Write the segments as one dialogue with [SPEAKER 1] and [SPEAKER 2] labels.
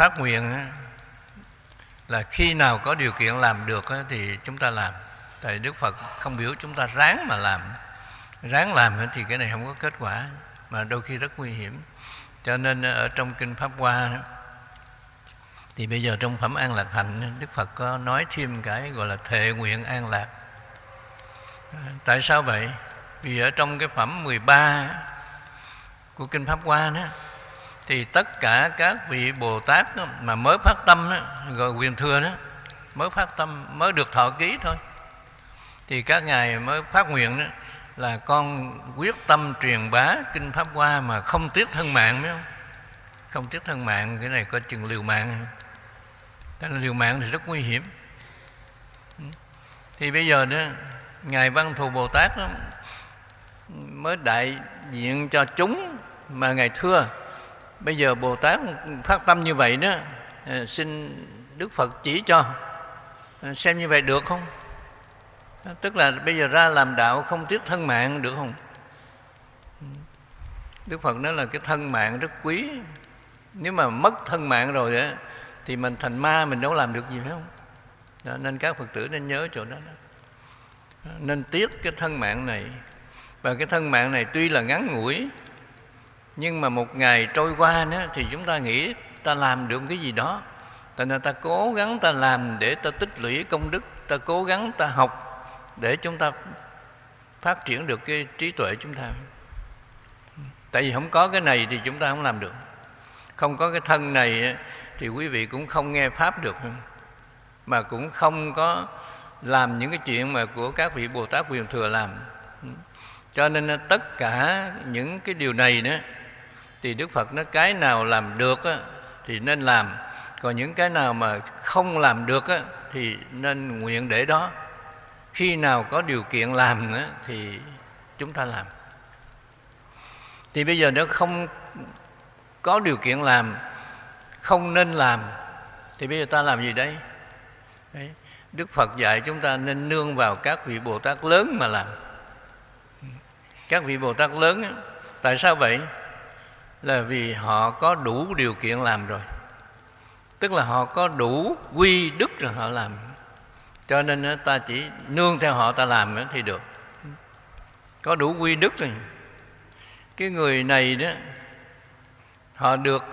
[SPEAKER 1] phát nguyện là khi nào có điều kiện làm được thì chúng ta làm. Tại đức phật không biểu chúng ta ráng mà làm. Ráng làm thì cái này không có kết quả, mà đôi khi rất nguy hiểm. Cho nên ở trong kinh pháp hoa thì bây giờ trong phẩm an lạc hạnh đức phật có nói thêm cái gọi là thệ nguyện an lạc. À, tại sao vậy? Vì ở trong cái phẩm 13 của kinh pháp hoa đó thì tất cả các vị bồ tát đó, mà mới phát tâm đó, gọi quyền thừa đó mới phát tâm mới được thọ ký thôi. Thì các ngài mới phát nguyện đó là con quyết tâm truyền bá kinh pháp hoa mà không tiếc thân mạng phải không? Không tiếc thân mạng cái này có chừng liều mạng. Cái liều mạng thì rất nguy hiểm. Thì bây giờ đó ngài văn thù bồ tát đó, mới đại diện cho chúng mà ngài thưa bây giờ bồ tát phát tâm như vậy đó à, xin đức phật chỉ cho. À, xem như vậy được không? À, tức là bây giờ ra làm đạo không tiếc thân mạng được không? Đức phật nói là cái thân mạng rất quý. Nếu mà mất thân mạng rồi á thì mình thành ma mình đâu làm được gì phải không? Đó, nên các phật tử nên nhớ chỗ đó, đó. Nên tiếc cái thân mạng này. Và cái thân mạng này tuy là ngắn ngủi nhưng mà một ngày trôi qua nữa thì chúng ta nghĩ ta làm được cái gì đó. Tại nên ta cố gắng ta làm để ta tích lũy công đức, ta cố gắng ta học để chúng ta phát triển được cái trí tuệ chúng ta. Tại vì không có cái này thì chúng ta không làm được. Không có cái thân này thì quý vị cũng không nghe pháp được. Mà cũng không có làm những cái chuyện mà của các vị bồ tát quyền thừa làm. Cho nên tất cả những cái điều này nữa thì đức phật nói cái nào làm được á, thì nên làm. Còn những cái nào mà không làm được á, thì nên nguyện để đó. Khi nào có điều kiện làm nữa thì chúng ta làm. Thì bây giờ nếu không có điều kiện làm không nên làm thì bây giờ ta làm gì đây? Đấy. đức phật dạy chúng ta nên nương vào các vị bồ tát lớn mà làm. Các vị bồ tát lớn tại sao vậy? Là vì họ có đủ điều kiện làm rồi. Tức là họ có đủ quy đức rồi họ làm. Cho nên ta chỉ nương theo họ ta làm thì được. Có đủ quy đức rồi. Cái người này đó, họ được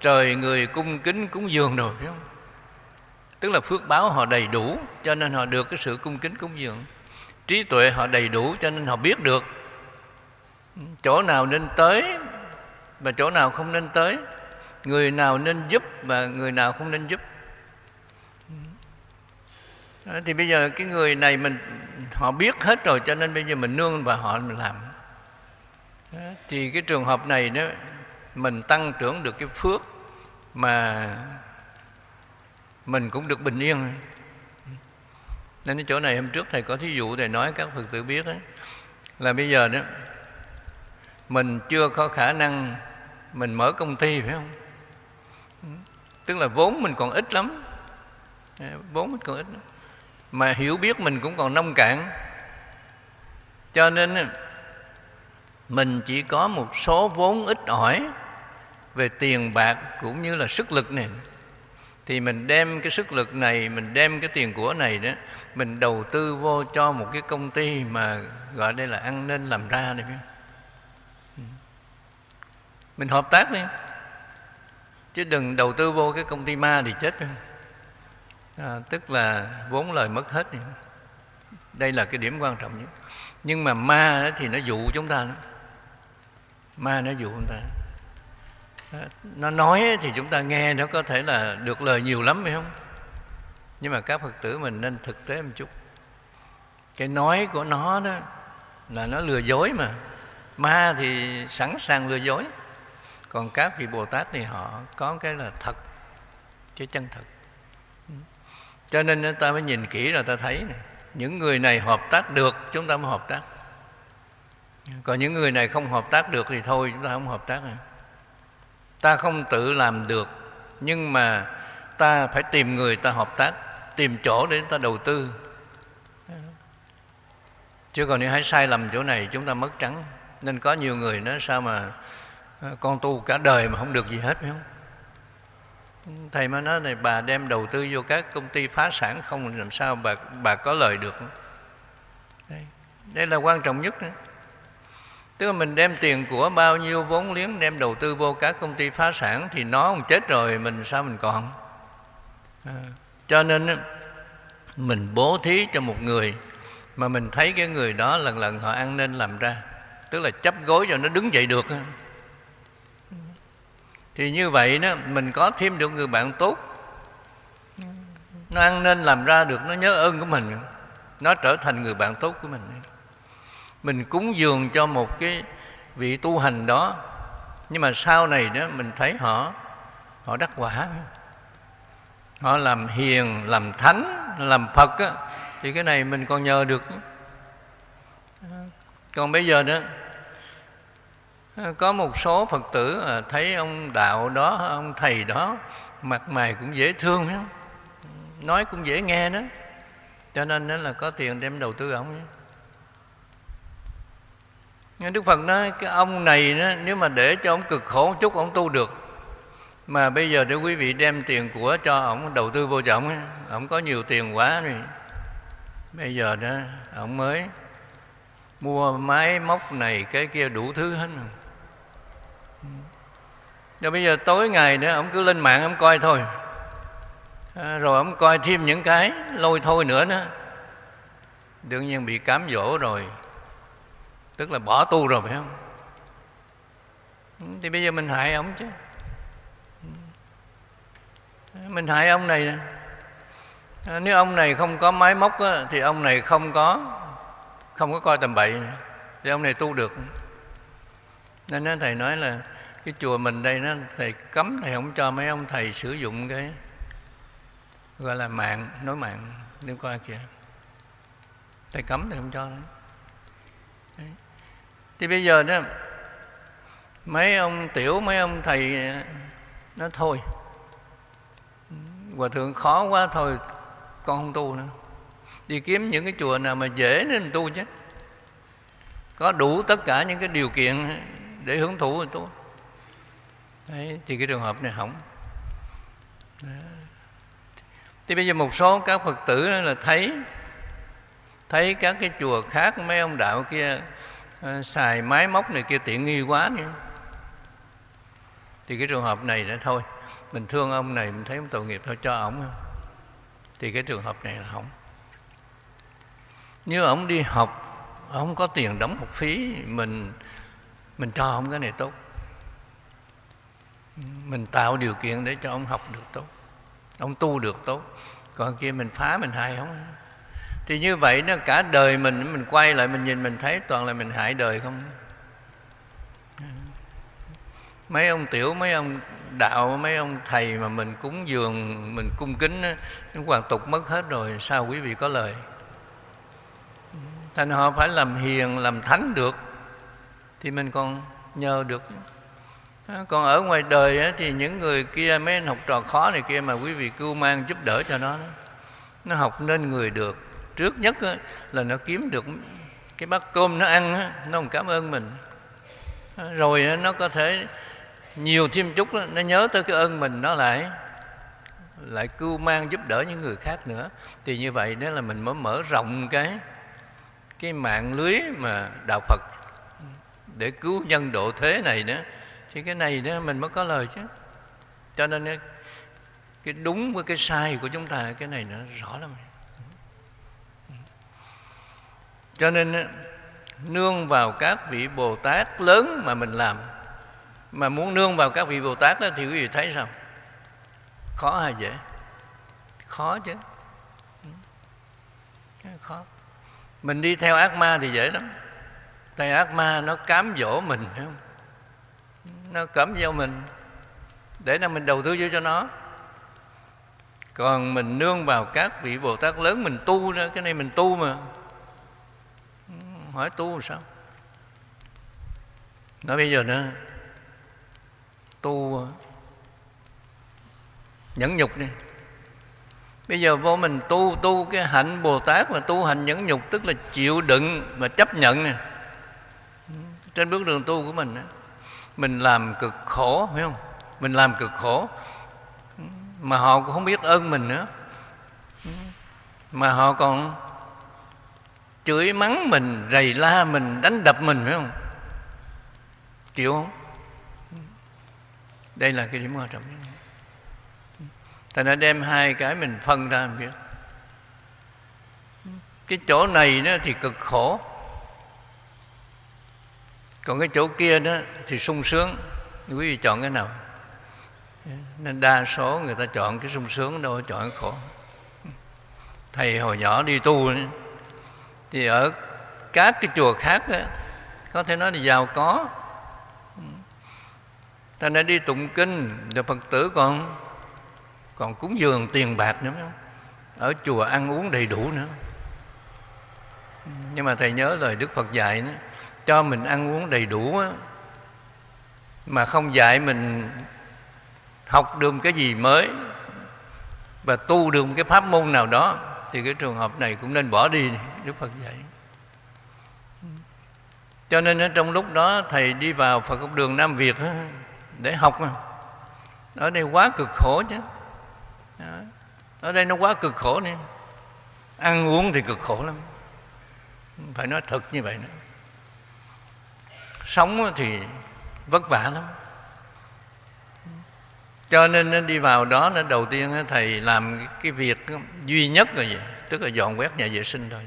[SPEAKER 1] trời người cung kính cúng dường rồi, phải không? Tức là phước báo họ đầy đủ, cho nên họ được cái sự cung kính cúng dường. Trí tuệ họ đầy đủ, cho nên họ biết được. Chỗ nào nên tới và chỗ nào không nên tới người nào nên giúp và người nào không nên giúp. Thì bây giờ cái người này mình họ biết hết rồi cho nên bây giờ mình nương và họ mình làm. Thì cái trường hợp này đó mình tăng trưởng được cái phước mà mình cũng được bình yên. Nên cái chỗ này hôm trước thầy có thí dụ thầy nói các phật tử biết ấy, là bây giờ đó mình chưa có khả năng mình mở công ty, phải không tức là vốn mình còn ít lắm à, vốn mình còn ít lắm. mà hiểu biết mình cũng còn nông cạn cho nên mình chỉ có một số vốn ít ỏi về tiền bạc cũng như là sức lực này thì mình đem cái sức lực này, mình đem cái tiền của này đó, mình đầu tư vô cho một cái công ty mà gọi đây là ăn nên làm ra này, phải không? Mình hợp tác đi chứ đừng đầu tư vô cái công ty ma thì chết. À, tức là vốn lời mất hết đi. đây là cái điểm quan trọng nhất. Nhưng mà ma thì nó dụ chúng ta đó. ma nó dụ chúng ta. À, nó nói thì chúng ta nghe nó có thể là được lời nhiều lắm phải không? Nhưng mà các phật tử mình nên thực tế một chút. Cái nói của nó đó là nó lừa dối mà. Ma thì sẵn sàng lừa dối còn các vị bồ tát thì họ có cái là thật chứ chân thật. Ừ. Cho nên ta mới nhìn kỹ rồi ta thấy này, những người này hợp tác được chúng ta mới hợp tác. Còn những người này không hợp tác được thì thôi chúng ta không hợp tác nữa. Ta không tự làm được nhưng mà ta phải tìm người ta hợp tác tìm chỗ để ta đầu tư. Chứ còn nếu hãy sai lầm chỗ này chúng ta mất trắng. Nên có nhiều người nói sao mà Ờ, con tu cả đời mà không được gì hết phải không? Thầy mới nói này bà đem đầu tư vô các công ty phá sản không làm sao bà bà có lời được. Đây, đây là quan trọng nhất đó. tức là mình đem tiền của bao nhiêu vốn liếng đem đầu tư vô các công ty phá sản thì nó không chết rồi mình sao mình còn? À, cho nên mình bố thí cho một người mà mình thấy cái người đó lần lần họ ăn nên làm ra. Tức là chấp gối cho nó đứng dậy được thì như vậy đó mình có thêm được người bạn tốt. Nó ăn nên làm ra được nó nhớ ơn của mình. Nó trở thành người bạn tốt của mình. Mình cúng dường cho một cái vị tu hành đó. Nhưng mà sau này đó mình thấy họ họ đắc quả. Họ làm hiền làm thánh làm phật á, thì cái này mình còn nhờ được. Còn bây giờ đó Ờ, có một số phật tử ờ, thấy ông đạo đó ông thầy đó mặt mày cũng dễ thương đó. nói cũng dễ nghe đó. Cho nên đó là có tiền đem đầu tư ông nhé. Nhưng đức phật nói cái ông này đó, nếu mà để cho ông cực khổ một chút ông tu được. Mà bây giờ để quý vị đem tiền của cho ông đầu tư vô trọng ông có nhiều tiền quá rồi. Bây giờ đó ông mới mua máy móc này cái kia đủ thứ hết rồi rồi bây giờ tối ngày nữa ông cứ lên mạng ông coi thôi. À, rồi ông coi thêm những cái lôi thôi nữa đó. Đương nhiên bị cám dỗ rồi. Tức là bỏ tu rồi phải không? Ừ, thì bây giờ mình hại ông chứ. Ừ. Mình hại ông này à, nếu ông này không có máy móc á, thì ông này không có không có coi tầm bậy thì ông này tu được. Nên đó thầy nói là cái chùa mình đây nó, thầy cấm, thầy không cho mấy ông thầy sử dụng cái gọi là mạng, nói mạng liên coi kìa. Thầy cấm, thầy không cho nữa Đấy. thì bây giờ đó, mấy ông tiểu, mấy ông thầy, nó thôi. Hòa thượng khó quá thôi, con không tu nữa. Đi kiếm những cái chùa nào mà dễ nên tu chứ. Có đủ tất cả những cái điều kiện để hưởng thụ rồi tu. Đấy, thì cái trường hợp này hỏng. Thì bây giờ một số các phật tử là thấy thấy các cái chùa khác mấy ông đạo kia à, xài máy móc này kia tiện nghi quá nữa thì cái trường hợp này đã thôi mình thương ông này mình thấy ông tội nghiệp thôi cho ổng. Thì cái trường hợp này là hỏng. Như ông đi học ông có tiền đóng học phí mình mình cho ông cái này tốt mình tạo điều kiện để cho ông học được tốt, ông tu được tốt. Còn kia mình phá mình hại không? Thì như vậy nó cả đời mình mình quay lại mình nhìn mình thấy toàn là mình hại đời không? Mấy ông tiểu, mấy ông đạo, mấy ông thầy mà mình cúng dường, mình cung kính nó hoàn tục mất hết rồi, sao quý vị có lời? Thành họ phải làm hiền, làm thánh được, thì mình còn nhờ được. Ờ, còn ở ngoài đời thì những người kia mấy anh học trò khó này kia mà quý vị cưu mang giúp đỡ cho nó nó học nên người được. Trước nhất là nó kiếm được cái bát cơm nó ăn nó không cảm ơn mình. Ờ, rồi nó có thể nhiều thêm chút nó nhớ tới cái ơn mình nó lại lại cưu mang giúp đỡ những người khác nữa. Thì như vậy đó là mình mới mở rộng cái cái mạng lưới mà đạo Phật để cứu nhân độ thế này nữa thì cái này đó mình mới có lời chứ. Cho nên cái đúng với cái sai của chúng ta, cái này nó rõ lắm. Cho nên nương vào các vị bồ tát lớn mà mình làm, mà muốn nương vào các vị bồ tát đó thì quý vị thấy sao? Khó hay dễ? Khó chứ. Khó. Mình đi theo ác ma thì dễ lắm. Tại ác ma nó cám dỗ mình, phải không? Nó cấm vô mình, để là mình đầu tư vô cho nó. Còn mình nương vào các vị bồ tát lớn, mình tu nữa, cái này mình tu mà. Hỏi tu làm sao? Nói bây giờ nữa, tu, nhẫn nhục đi. Bây giờ vô mình tu tu cái hạnh bồ tát mà tu hành nhẫn nhục, tức là chịu đựng và chấp nhận nè. Trên bước đường tu của mình đó mình làm cực khổ, phải không? Mình làm cực khổ. Mà họ cũng không biết ơn mình nữa. Mà họ còn chửi mắng mình, rầy la mình, đánh đập mình, phải không? Chịu không? Đây là cái điểm quan trọng. Nhất Ta đã đem hai cái mình phân ra mình biết cái chỗ này nó thì cực khổ còn cái chỗ kia đó thì sung sướng. Quý vị chọn cái nào? Nên đa số người ta chọn cái sung sướng đâu chọn cái khổ. Thầy hồi nhỏ đi tu thì ở các cái chùa khác đó, có thể nói là giàu có. Ta đã đi tụng kinh rồi phật tử còn còn cúng dường tiền bạc nữa không? Ở chùa ăn uống đầy đủ nữa. Nhưng mà thầy nhớ lời đức phật dạy đó, cho mình ăn uống đầy đủ á, mà không dạy mình học được cái gì mới và tu được một cái pháp môn nào đó thì cái trường hợp này cũng nên bỏ đi đức phật dạy. Cho nên ở trong lúc đó thầy đi vào phật học đường nam việt để học mà. Ở đây quá cực khổ chứ. Ở đây nó quá cực khổ nên ăn uống thì cực khổ lắm. Phải nói thật như vậy nữa sống thì vất vả lắm. Cho nên đi vào đó nó đầu tiên thầy làm cái việc duy nhất là gì? Tức là dọn quét nhà vệ sinh thôi.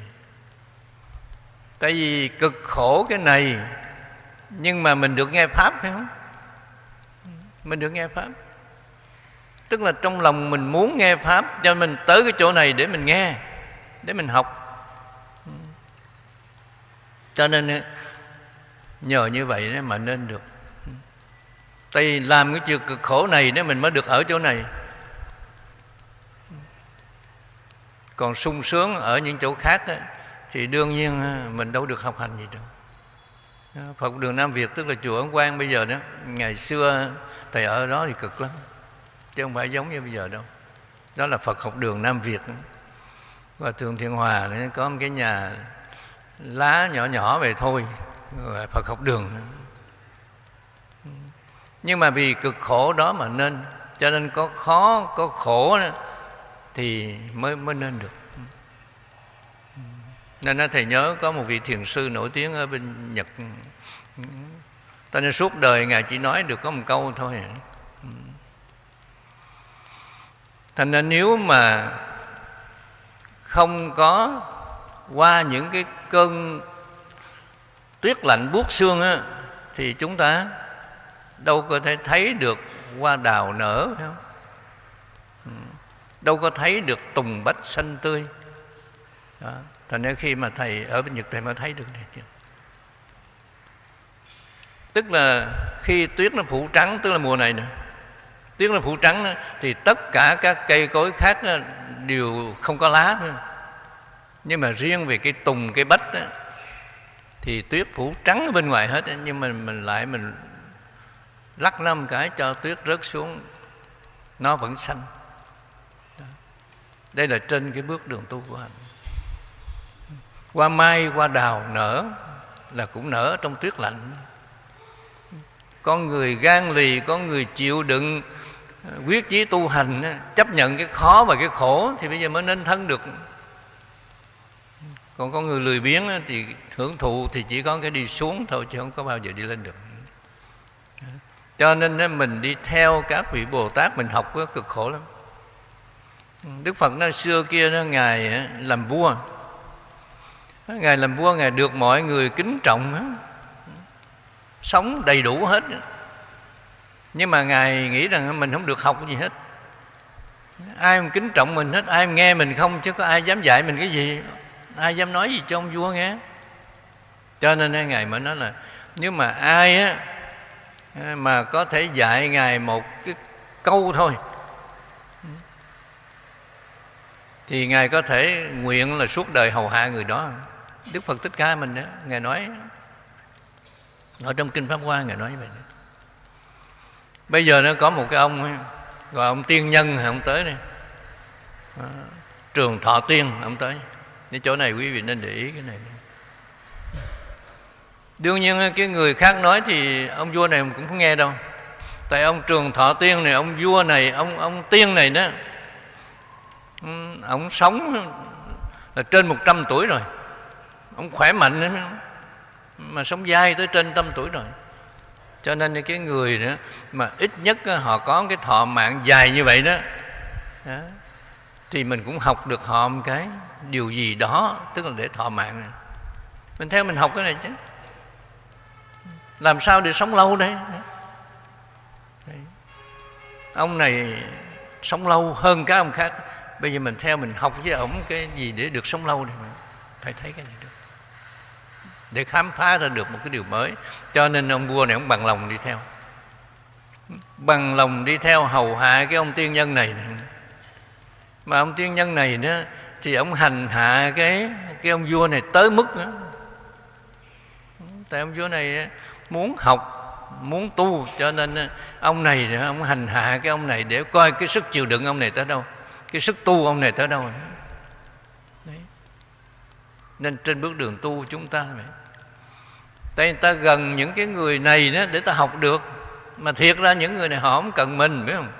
[SPEAKER 1] Tại vì cực khổ cái này, nhưng mà mình được nghe pháp phải không? Mình được nghe pháp. Tức là trong lòng mình muốn nghe pháp, cho mình tới cái chỗ này để mình nghe, để mình học. Cho nên nhờ như vậy mà nên được. Tại vì làm cái chuyện cực khổ này nếu mình mới được ở chỗ này. Còn sung sướng ở những chỗ khác đó, thì đương nhiên mình đâu được học hành gì đâu Phật đường Nam Việt tức là chùa Ấn Quang bây giờ đó ngày xưa thầy ở đó thì cực lắm chứ không phải giống như bây giờ đâu. Đó là Phật học đường Nam Việt. Và thường Thiên Hòa có một cái nhà lá nhỏ nhỏ về thôi. Phật học đường. Nhưng mà vì cực khổ đó mà nên cho nên có khó có khổ đó, thì mới mới nên được. Nên thầy nhớ có một vị thiền sư nổi tiếng ở bên Nhật. Cho nên suốt đời ngài chỉ nói được có một câu thôi. Thành ra nếu mà không có qua những cái cơn tuyết lạnh buốt xương á, thì chúng ta đâu có thể thấy được hoa đào nở phải không? Ừ. Đâu có thấy được tùng bách xanh tươi. Đó. thành ra khi mà thầy ở bên nhật thầy mới thấy được này. Tức là khi tuyết nó phủ trắng tức là mùa này nè tuyết nó phủ trắng đó, thì tất cả các cây cối khác đó, đều không có lá nữa nhưng mà riêng về cái tùng cái bách đó, thì tuyết phủ trắng ở bên ngoài hết nhưng mà mình lại mình lắc năm cái cho tuyết rớt xuống, nó vẫn xanh. Đây là trên cái bước đường tu của anh qua mai, qua đào nở là cũng nở trong tuyết lạnh. Con người gan lì, con người chịu đựng ờ, quyết chí tu hành chấp nhận cái khó và cái khổ thì bây giờ mới nên thân được còn có người lười biếng thì hưởng thụ thì chỉ có cái đi xuống thôi, chứ không có bao giờ đi lên được. Cho nên mình đi theo các vị bồ tát, mình học cực khổ lắm. Đức phật nó xưa kia nó ngài làm vua. Ngài làm vua, ngài được mọi người kính trọng sống đầy đủ hết nhưng mà ngài nghĩ rằng mình không được học gì hết. Ai mà kính trọng mình hết, ai mà nghe mình không, chứ có ai dám dạy mình cái gì ai dám nói gì cho ông vua nghe? Cho nên ngài mới nói là, nếu mà ai á à, mà có thể dạy ngài một cái câu thôi, thì ngài có thể nguyện là suốt đời hầu hạ người đó. Đức phật thích ca mình đó ngài nói, ở trong kinh pháp hoa ngài nói như vậy đó. bây giờ nó có một cái ông, gọi ông tiên nhân, ông tới đây. Ờ, trường thọ tiên, ông tới nên chỗ này quý vị nên để ý cái này. Đương nhiên cái người khác nói thì ông vua này cũng không nghe đâu. Tại ông trường thọ tiên này ông vua này ông ông tiên này đó ừ, ông sống là trên 100 tuổi rồi. Ông khỏe mạnh nữa mà sống dai tới trên trăm tuổi rồi. Cho nên cái người nữa mà ít nhất họ có cái thọ mạng dài như vậy đó, đó thì mình cũng học được họ một cái điều gì đó, tức là để thọ mạng. Này. mình theo mình học cái này chứ. Làm sao để sống lâu đây? Đấy. ông này sống lâu hơn các ông khác. Bây giờ mình theo mình học với ổng cái gì để được sống lâu này phải thấy cái này được. Để khám phá ra được một cái điều mới. Cho nên ông vua này, ông bằng lòng đi theo. Bằng lòng đi theo hầu hạ cái ông tiên nhân này mà ông tiên nhân này đó, thì ông hành hạ cái cái ông vua này tới mức đó. tại ông vua này muốn học, muốn tu, cho nên ông này ông hành hạ cái ông này để coi cái sức chịu đựng ông này tới đâu, cái sức tu ông này tới đâu Đấy. nên trên bước đường tu chúng ta vậy tại ta gần những cái người này đó để ta học được, mà thiệt ra những người này họ không cần mình, biết không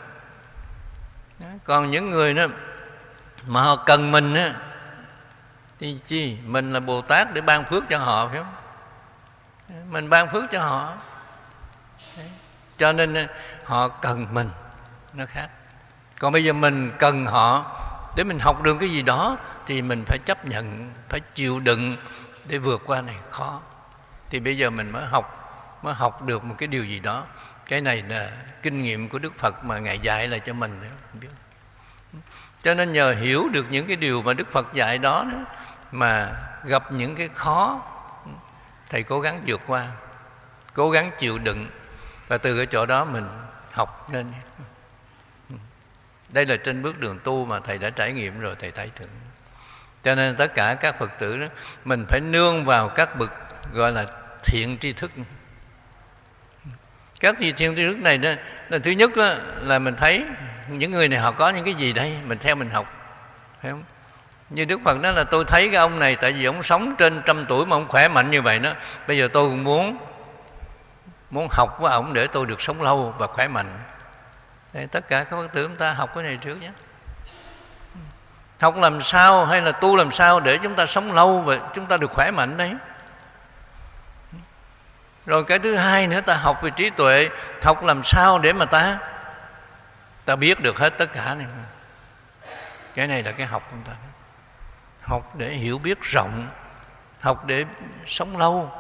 [SPEAKER 1] còn những người đó mà họ cần mình á, thì chi? Mình là bồ tát để ban phước cho họ, phải không? Mình ban phước cho họ. Cho nên ờ, họ cần mình. Nó khác. Còn bây giờ mình cần họ, để mình học được cái gì đó, thì mình phải chấp nhận, phải chịu đựng để vượt qua này khó. Thì bây giờ mình mới học mới học được một cái điều gì đó. Cái này là kinh nghiệm của đức phật mà ngài dạy lại cho mình biết cho nên nhờ hiểu được những cái điều mà đức phật dạy đó, đó mà gặp những cái khó thầy cố gắng vượt qua cố gắng chịu đựng và từ cái chỗ đó mình học nên. Đây là trên bước đường tu mà thầy đã trải nghiệm rồi thầy thấy được cho nên tất cả các phật tử đó mình phải nương vào các bậc gọi là thiện tri thức. Các thiện tri thức này đó là thứ nhất đó, là mình thấy những người này họ có những cái gì đây? Mình theo mình học. Phải không? Như đức phật nói là tôi thấy cái ông này tại vì ông sống trên trăm tuổi mà ông khỏe mạnh như vậy đó. Bây giờ tôi cũng muốn muốn học với ông để tôi được sống lâu và khỏe mạnh. Để tất cả các phật tử chúng ta học cái này trước nhé. Học làm sao hay là tu làm sao để chúng ta sống lâu và chúng ta được khỏe mạnh đấy? Rồi cái thứ hai nữa, ta học về trí tuệ. Học làm sao để mà ta ta biết được hết tất cả này. Cái này là cái học của ta. Học để hiểu biết rộng học để sống lâu.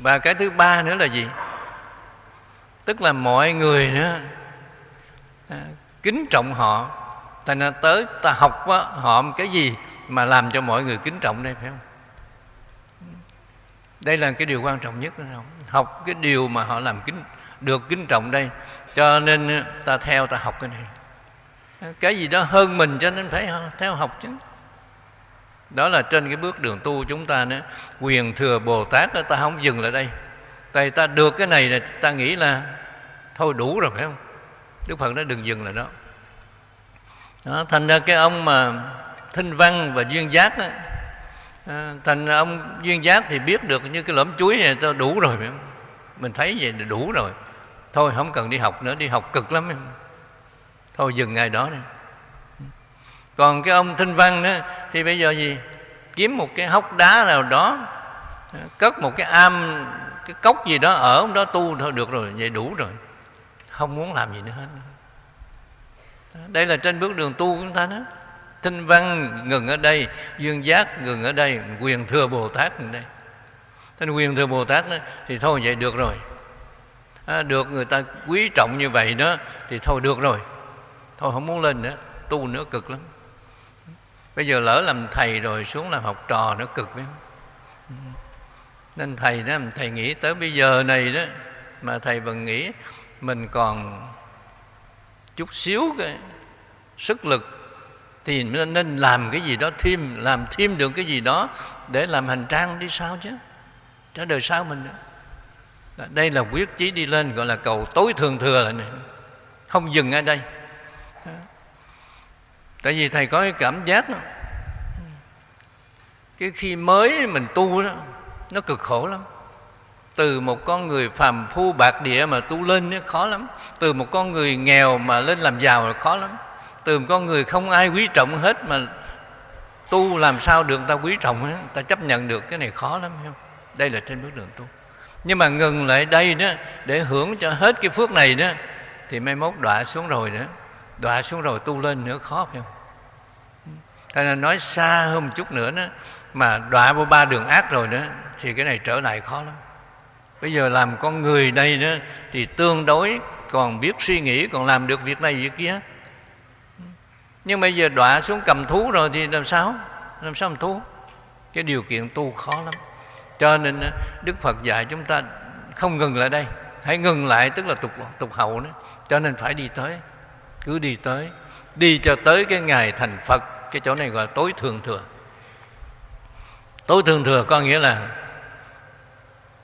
[SPEAKER 1] Và cái thứ ba nữa là gì? Tức là mọi người nữa à, kính trọng họ. Thành ra tới ta học á, họ cái gì mà làm cho mọi người kính trọng đây phải không? Đây là cái điều quan trọng nhất không? Học cái điều mà họ làm kính được kính trọng đây cho nên ta theo ta học cái này. Cái gì đó hơn mình cho nên phải theo học chứ. Đó là trên cái bước đường tu chúng ta nữa. Quyền thừa bồ tát đó, ta không dừng lại đây. Tại ta được cái này là ta nghĩ là thôi đủ rồi phải không? Đức phật nói đừng dừng lại đó. Đó, thành ra cái ông mà thinh văn và duyên giác đó, à, ờ, thành ông duyên giác thì biết được như cái lõm chuối này ta đủ rồi phải không? mình thấy vậy là đủ rồi thôi không cần đi học nữa đi học cực lắm thôi dừng ngày đó đi. Còn cái ông thinh văn đó thì bây giờ gì? Kiếm một cái hốc đá nào đó cất một cái am cái cốc gì đó ở đó tu thôi được rồi vậy đủ rồi. Không muốn làm gì nữa hết. Đây là trên bước đường tu của chúng ta đó. Thinh văn ngừng ở đây duyên giác ngừng ở đây quyền thừa bồ tát ngừng đây. Thế quyền thừa bồ tát đó, thì thôi vậy được rồi à, được người ta quý trọng như vậy đó thì thôi được rồi. Thôi không muốn lên nữa tu nữa cực lắm. Bây giờ lỡ làm thầy rồi xuống làm học trò nữa cực biết nên thầy đó thầy nghĩ tới bây giờ này đó mà thầy vẫn nghĩ mình còn chút xíu cái sức lực thì nên làm cái gì đó thêm làm thêm được cái gì đó để làm hành trang đi sao chứ? Cho đời sau mình nữa đây là quyết chí đi lên gọi là cầu tối thường thừa lại này. Không dừng ở đây. Tại vì thầy có cái cảm giác đó, cái khi mới mình tu đó nó cực khổ lắm. Từ một con người phàm phu bạc địa mà tu lên nó khó lắm. Từ một con người nghèo mà lên làm giàu là khó lắm. Từ một con người không ai quý trọng hết mà tu làm sao được ta quý trọng ấy, ta chấp nhận được cái này khó lắm không? Đây là trên bước đường tu nhưng mà ngừng lại đây đó, để hưởng cho hết cái phước này đó, thì mai mốt đọa xuống rồi nữa đọa xuống rồi tu lên nữa, khó phải không? Thế nên nói xa hơn một chút nữa đó, mà đọa vô ba đường ác rồi đó, thì cái này trở lại khó lắm. Bây giờ làm con người đây đó, thì tương đối, còn biết suy nghĩ, còn làm được việc này việc kia. Nhưng bây giờ đọa xuống cầm thú rồi thì làm sao? Làm sao làm thú? Cái điều kiện tu khó lắm cho nên đức phật dạy chúng ta không ngừng lại đây. Hãy ngừng lại, tức là tục tục hậu đó. Cho nên phải đi tới. Cứ đi tới. Đi cho tới cái ngày thành phật, cái chỗ này gọi là tối thường thừa. Tối thường thừa có nghĩa là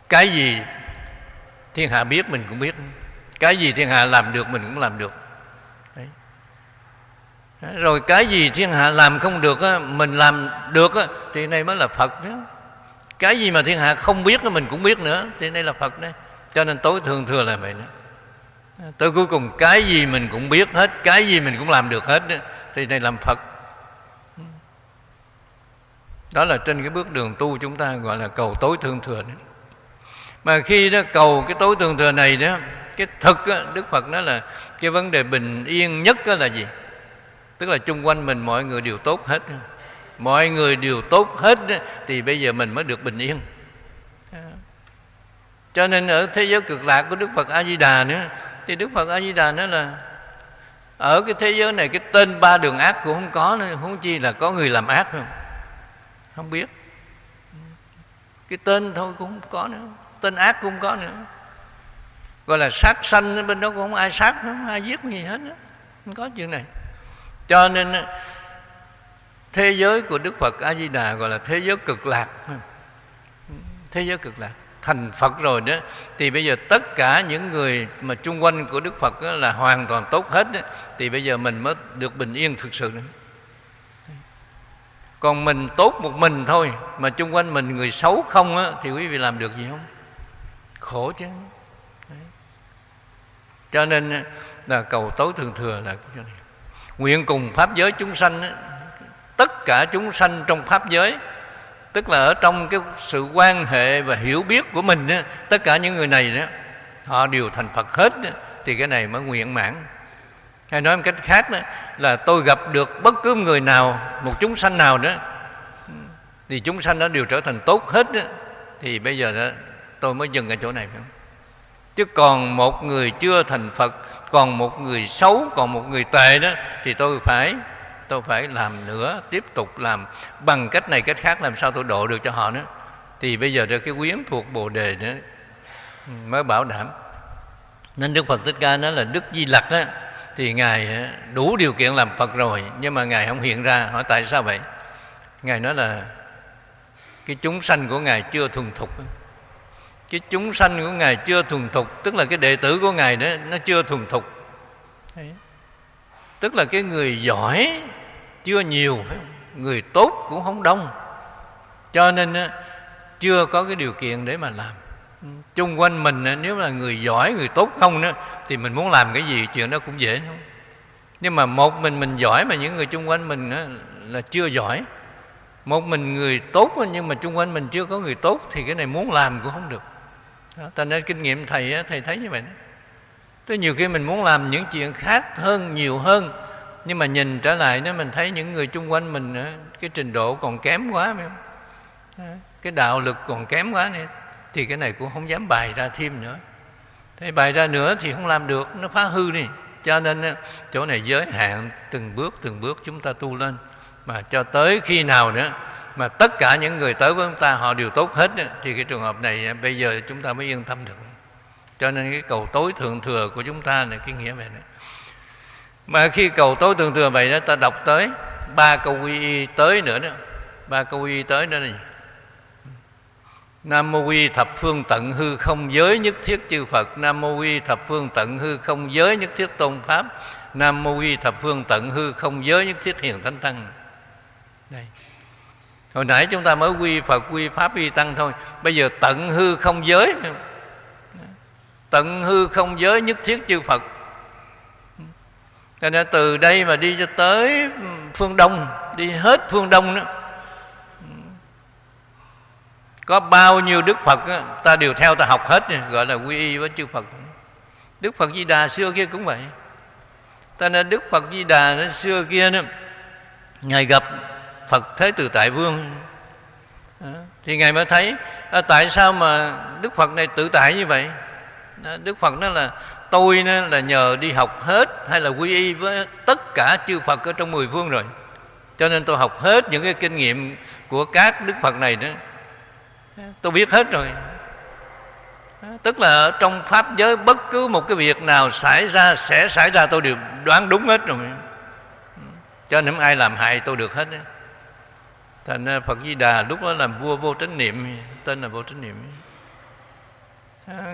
[SPEAKER 1] cái gì thiên hạ biết mình cũng biết. Cái gì thiên hạ làm được mình cũng làm được. Đấy. rồi cái gì thiên hạ làm không được mình làm được thì này mới là phật đó cái gì mà thiên hạ không biết mình cũng biết nữa. Thì đây là phật đấy cho nên tối thường thừa là vậy đó. Tới cuối cùng cái gì mình cũng biết hết cái gì mình cũng làm được hết thì đây làm phật. Đó là trên cái bước đường tu chúng ta gọi là cầu tối thương thừa đấy mà khi đó cầu cái tối thương thừa này đó cái thực đó, đức phật nói là cái vấn đề bình yên nhất đó là gì? Tức là chung quanh mình mọi người đều tốt hết mọi người đều tốt hết thì bây giờ mình mới được bình yên. À. Cho nên ở thế giới cực lạc của đức phật a di đà nữa, thì đức phật a di đà nói là, ở cái thế giới này cái tên ba đường ác cũng không có nữa không chi là có người làm ác không? Không biết. Cái tên thôi cũng không có nữa, tên ác cũng không có nữa. Gọi là sát sanh bên đó cũng không ai sát, không ai giết gì hết đó. không có chuyện này. Cho nên thế giới của đức phật a di đà gọi là thế giới cực lạc thế giới cực lạc thành Phật rồi đó thì bây giờ tất cả những người mà chung quanh của Đức Phật là hoàn toàn tốt hết đó, thì bây giờ mình mới được bình yên thực sự nữa. Còn mình tốt một mình thôi mà chung quanh mình người xấu không á, thì quý vị làm được gì không? Khổ chứ. Đấy. Cho nên là cầu tối thường thừa là cái này. Nguyện cùng pháp giới chúng sanh tất cả chúng sanh trong pháp giới tức là ở trong cái sự quan hệ và hiểu biết của mình đó, tất cả những người này đó họ đều thành phật hết đó, thì cái này mới nguyện mãn hay nói một cách khác đó là tôi gặp được bất cứ người nào một chúng sanh nào đó thì chúng sanh đó đều trở thành tốt hết đó, thì bây giờ đó tôi mới dừng ở chỗ này phải không? chứ còn một người chưa thành phật còn một người xấu còn một người tệ đó thì tôi phải tôi phải làm nữa, tiếp tục làm. Bằng cách này, cách khác, làm sao tôi độ được cho họ nữa? Thì bây giờ cái quyến thuộc bồ đề nữa, mới bảo đảm. Nên đức phật thích ca nói là đức di lặc á, thì ngài ờ, đủ điều kiện làm phật rồi, nhưng mà ngài không hiện ra. Hỏi tại sao vậy? Ngài nói là cái chúng sanh của ngài chưa thuần thục cái chúng sanh của ngài chưa thuần thục, tức là cái đệ tử của ngài đó, nó chưa thuần thục. Tức là cái người giỏi chưa nhiều, người tốt cũng không đông. Cho nên chưa có cái điều kiện để mà làm. Chung quanh mình nếu là người giỏi, người tốt không đó thì mình muốn làm cái gì chuyện đó cũng dễ không nhưng mà một mình mình giỏi mà những người chung quanh mình là chưa giỏi. Một mình người tốt nhưng mà chung quanh mình chưa có người tốt thì cái này muốn làm cũng không được. Ta nên kinh nghiệm thầy thầy thấy như vậy đó. Tới nhiều khi mình muốn làm những chuyện khác hơn, nhiều hơn nhưng mà nhìn trở lại nó mình thấy những người chung quanh mình cái trình độ còn kém quá, phải không? Cái đạo lực còn kém quá này thì cái này cũng không dám bày ra thêm nữa. Thế bày ra nữa thì không làm được, nó phá hư đi. Cho nên chỗ này giới hạn, từng bước từng bước chúng ta tu lên. Mà cho tới khi nào nữa, mà tất cả những người tới với chúng ta, họ đều tốt hết thì cái trường hợp này bây giờ chúng ta mới yên tâm được. Cho nên cái cầu tối thượng thừa của chúng ta là cái nghĩa về này mà khi cầu tối thường thừa vậy đó, ta đọc tới ba câu quy y tới nữa đó. Ba câu quy y tới nữa này. Nam mô quy thập phương tận hư không giới nhất thiết chư Phật. Nam mô quy thập phương tận hư không giới nhất thiết tôn Pháp. Nam mô quy thập phương tận hư không giới nhất thiết hiền thánh tăng. Đây. Hồi nãy chúng ta mới quy phật, quy pháp, quy tăng thôi. Bây giờ tận hư không giới. Tận hư không giới nhất thiết chư phật cho nên từ đây mà đi cho tới ừ, phương đông đi hết phương đông đó ừ. có bao nhiêu đức phật đó, ta đều theo ta học hết gọi là quy y với chư phật. Đức phật di đà xưa kia cũng vậy. Ta nên đức phật di đà nó xưa kia đó ngài gặp phật thế từ tại vương. Thì ngài mới thấy à, tại sao mà đức phật này tự tại như vậy? Đức phật đó là tôi là nhờ đi học hết hay là quy y với tất cả chư phật ở trong mười phương rồi. Cho nên tôi học hết những cái kinh nghiệm của các đức phật này đó. Tôi biết hết rồi. Tức là trong pháp giới bất cứ một cái việc nào xảy ra, sẽ xảy ra, tôi đều đoán đúng hết rồi. Cho nên ai làm hại tôi được hết đấy thành phật di đà lúc đó làm vua vô trách niệm, tên là vô trách niệm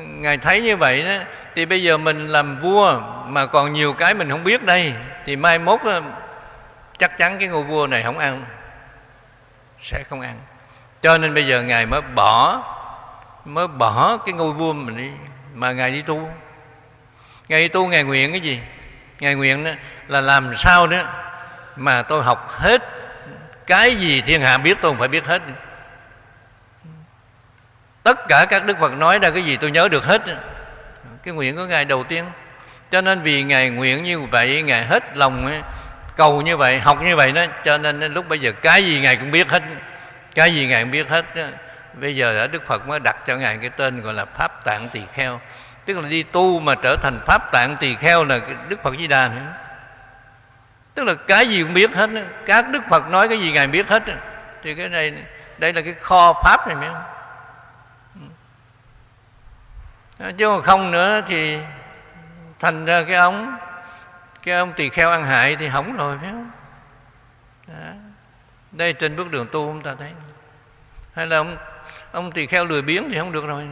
[SPEAKER 1] ngài thấy như vậy đó, thì bây giờ mình làm vua mà còn nhiều cái mình không biết đây, thì mai mốt ờ, chắc chắn cái ngôi vua này không ăn, sẽ không ăn. Cho nên bây giờ ngài mới bỏ mới bỏ cái ngôi vua mình đi, mà ngài đi tu. Ngài đi tu, ngài nguyện cái gì? Ngài nguyện đó là làm sao đó mà tôi học hết cái gì thiên hạ biết, tôi không phải biết hết tất cả các đức phật nói ra cái gì tôi nhớ được hết. Cái nguyện của ngài đầu tiên. Cho nên vì ngài nguyện như vậy, ngài hết lòng, cầu như vậy, học như vậy đó, cho nên lúc bây giờ cái gì ngài cũng biết hết. Cái gì ngài cũng biết hết bây giờ đã đức phật mới đặt cho ngài cái tên gọi là pháp tạng tỳ kheo. Tức là đi tu mà trở thành pháp tạng tỳ kheo là đức phật di đà nữa. Tức là cái gì cũng biết hết các đức phật nói cái gì ngài biết hết thì cái này, đây là cái kho pháp này phải không? Chứ còn không nữa thì thành ra cái ông cái ông tỳ kheo ăn hại thì hỏng rồi phải không Đó. đây trên bước đường tu chúng ta thấy hay là ông ông tỳ kheo lười biếng thì không được rồi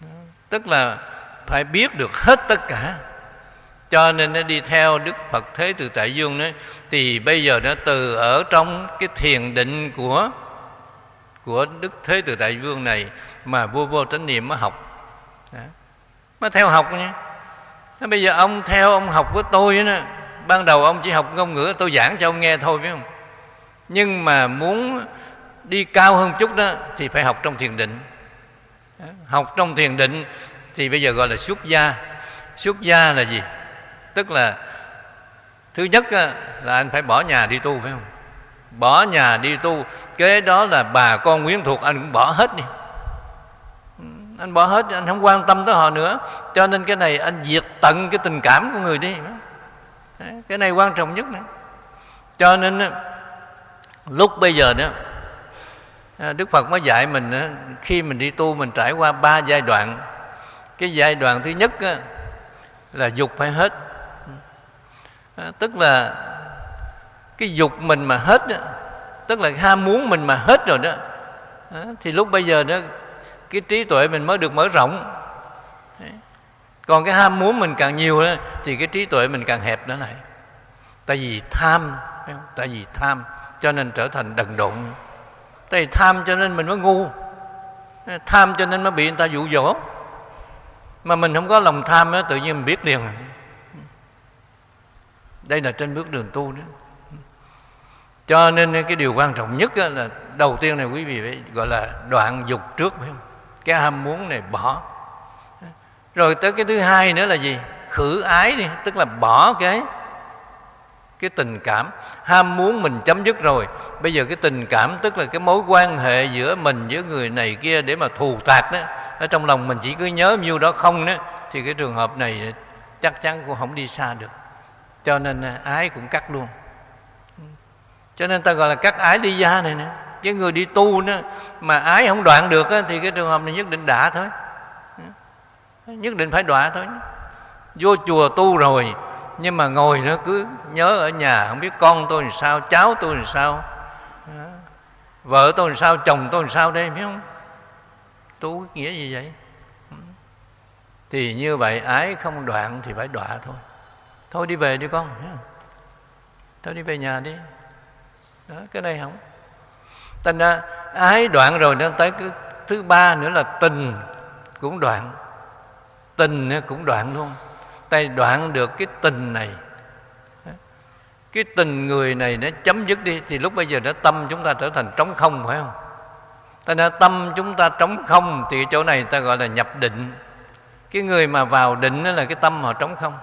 [SPEAKER 1] Đó. tức là phải biết được hết tất cả cho nên nó đi theo đức phật thế từ tại dương đấy, thì bây giờ nó từ ở trong cái thiền định của của đức thế từ đại vương này mà vua vô chánh niệm mới học mới theo học nha. Thế bây giờ ông theo ông học với tôi đó ban đầu ông chỉ học ngôn ngữ, tôi giảng cho ông nghe thôi phải không? Nhưng mà muốn đi cao hơn chút đó, thì phải học trong thiền định. Học trong thiền định thì bây giờ gọi là xuất gia. Xuất gia là gì? Tức là thứ nhất là anh phải bỏ nhà đi tu, phải không? Bỏ nhà đi tu, kế đó là bà con quyến thuộc anh cũng bỏ hết đi anh bỏ hết, anh không quan tâm tới họ nữa. Cho nên cái này anh diệt tận cái tình cảm của người đi. Cái này quan trọng nhất nữa cho nên lúc bây giờ nữa à, đức phật mới dạy mình khi mình đi tu mình trải qua ba giai đoạn. Cái giai đoạn thứ nhất là dục phải hết. À, tức là cái dục mình mà hết tức là ham muốn mình mà hết rồi đó. Thì lúc bây giờ đó cái trí tuệ mình mới được mở rộng. Còn cái ham muốn mình càng nhiều đó, thì cái trí tuệ mình càng hẹp nữa này. Tại vì tham tại vì tham cho nên trở thành đần độn. Tại vì tham cho nên mình mới ngu. Tham cho nên mới bị người ta dụ dỗ. Mà mình không có lòng tham đó, tự nhiên mình biết liền. Đây là trên bước đường tu đó. Cho nên cái điều quan trọng nhất là đầu tiên này quý vị phải gọi là đoạn dục trước phải không? Cái ham muốn này bỏ. Rồi tới cái thứ hai nữa là gì? Khử ái đi, tức là bỏ cái cái tình cảm. Ham muốn mình chấm dứt rồi. Bây giờ cái tình cảm, tức là cái mối quan hệ giữa mình với người này kia để mà thù tạc đó, ở trong lòng mình chỉ cứ nhớ nhiêu đó không đó, thì cái trường hợp này chắc chắn cũng không đi xa được. Cho nên à, ái cũng cắt luôn. Cho nên ta gọi là cắt ái đi gia này nữa cái người đi tu đó mà ái không đoạn được á, thì cái trường hợp này nhất định đã thôi. Nhất định phải đọa thôi. Vô chùa tu rồi nhưng mà ngồi nó cứ nhớ ở nhà không biết con tôi làm sao cháu tôi làm sao vợ tôi làm sao chồng tôi làm sao đây biết không? Tu nghĩa gì vậy? Thì như vậy ái không đoạn thì phải đọa thôi. Thôi đi về đi con thôi đi về nhà đi. Đó cái này không? Thành ra ái đoạn rồi nó tới cái thứ ba nữa là tình cũng đoạn. Tình cũng đoạn luôn. Tay đoạn được cái tình này. Cái tình người này nó chấm dứt đi, thì lúc bây giờ nó tâm chúng ta trở thành trống không, phải không? Ta nói, tâm chúng ta trống không thì chỗ này ta gọi là nhập định. Cái người mà vào định đó là cái tâm họ trống không.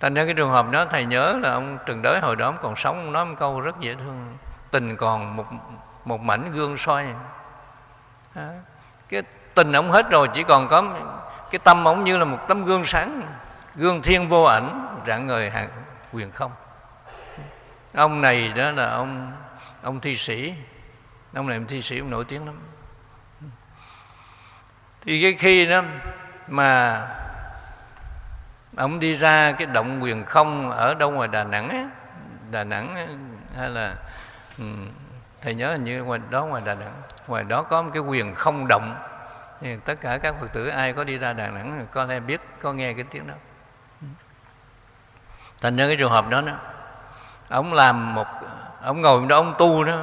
[SPEAKER 1] Thành ra cái trường hợp đó, thầy nhớ là ông trần đới hồi đó ông còn sống, ông nói một câu rất dễ thương tình còn một một mảnh gương soi. À, cái tình ông hết rồi chỉ còn có cái tâm ông như là một tấm gương sáng gương thiên vô ảnh rạng ngời hàng quyền không. Ông này đó là ông ông thi sĩ. Ông này ông thi sĩ ông nổi tiếng lắm. Thì cái khi đó mà ông đi ra cái động quyền không ở đâu ngoài đà nẵng ấy, đà nẵng ấy, hay là ừ, thầy nhớ hình như ngoài đó ngoài đà nẵng ngoài đó có một cái quyền không động. Thì tất cả các phật tử ai có đi ra đà nẵng có lẽ biết có nghe cái tiếng đó. Thành ra cái trường hợp đó đó. Ông làm một ông ngồi đó ông tu đó.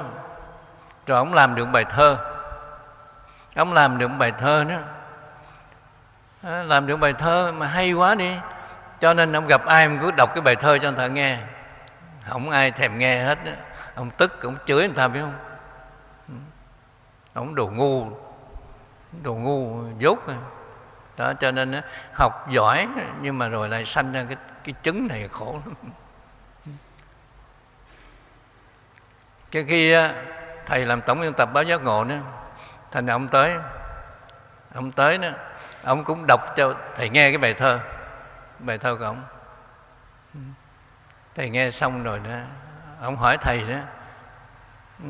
[SPEAKER 1] Rồi ông làm được bài thơ. Ông làm được bài thơ đó. À, làm được bài thơ mà hay quá đi. Cho nên ông gặp ai ông cứ đọc cái bài thơ cho người ta nghe. Không ai thèm nghe hết đó ông tức ông chửi người ta biết không? Ừ. Ông đồ ngu. Đồ ngu dốt à. đó cho nên học giỏi nhưng mà rồi lại sanh ra cái cái chứng này khổ lắm. Cái khi thầy làm tổng biên tập báo giác ngộ nữa, thành ông tới. Ông tới đó ông cũng đọc cho thầy nghe cái bài thơ bài thơ của ông. Ừ. Thầy nghe xong rồi đó ông hỏi thầy đó ừ,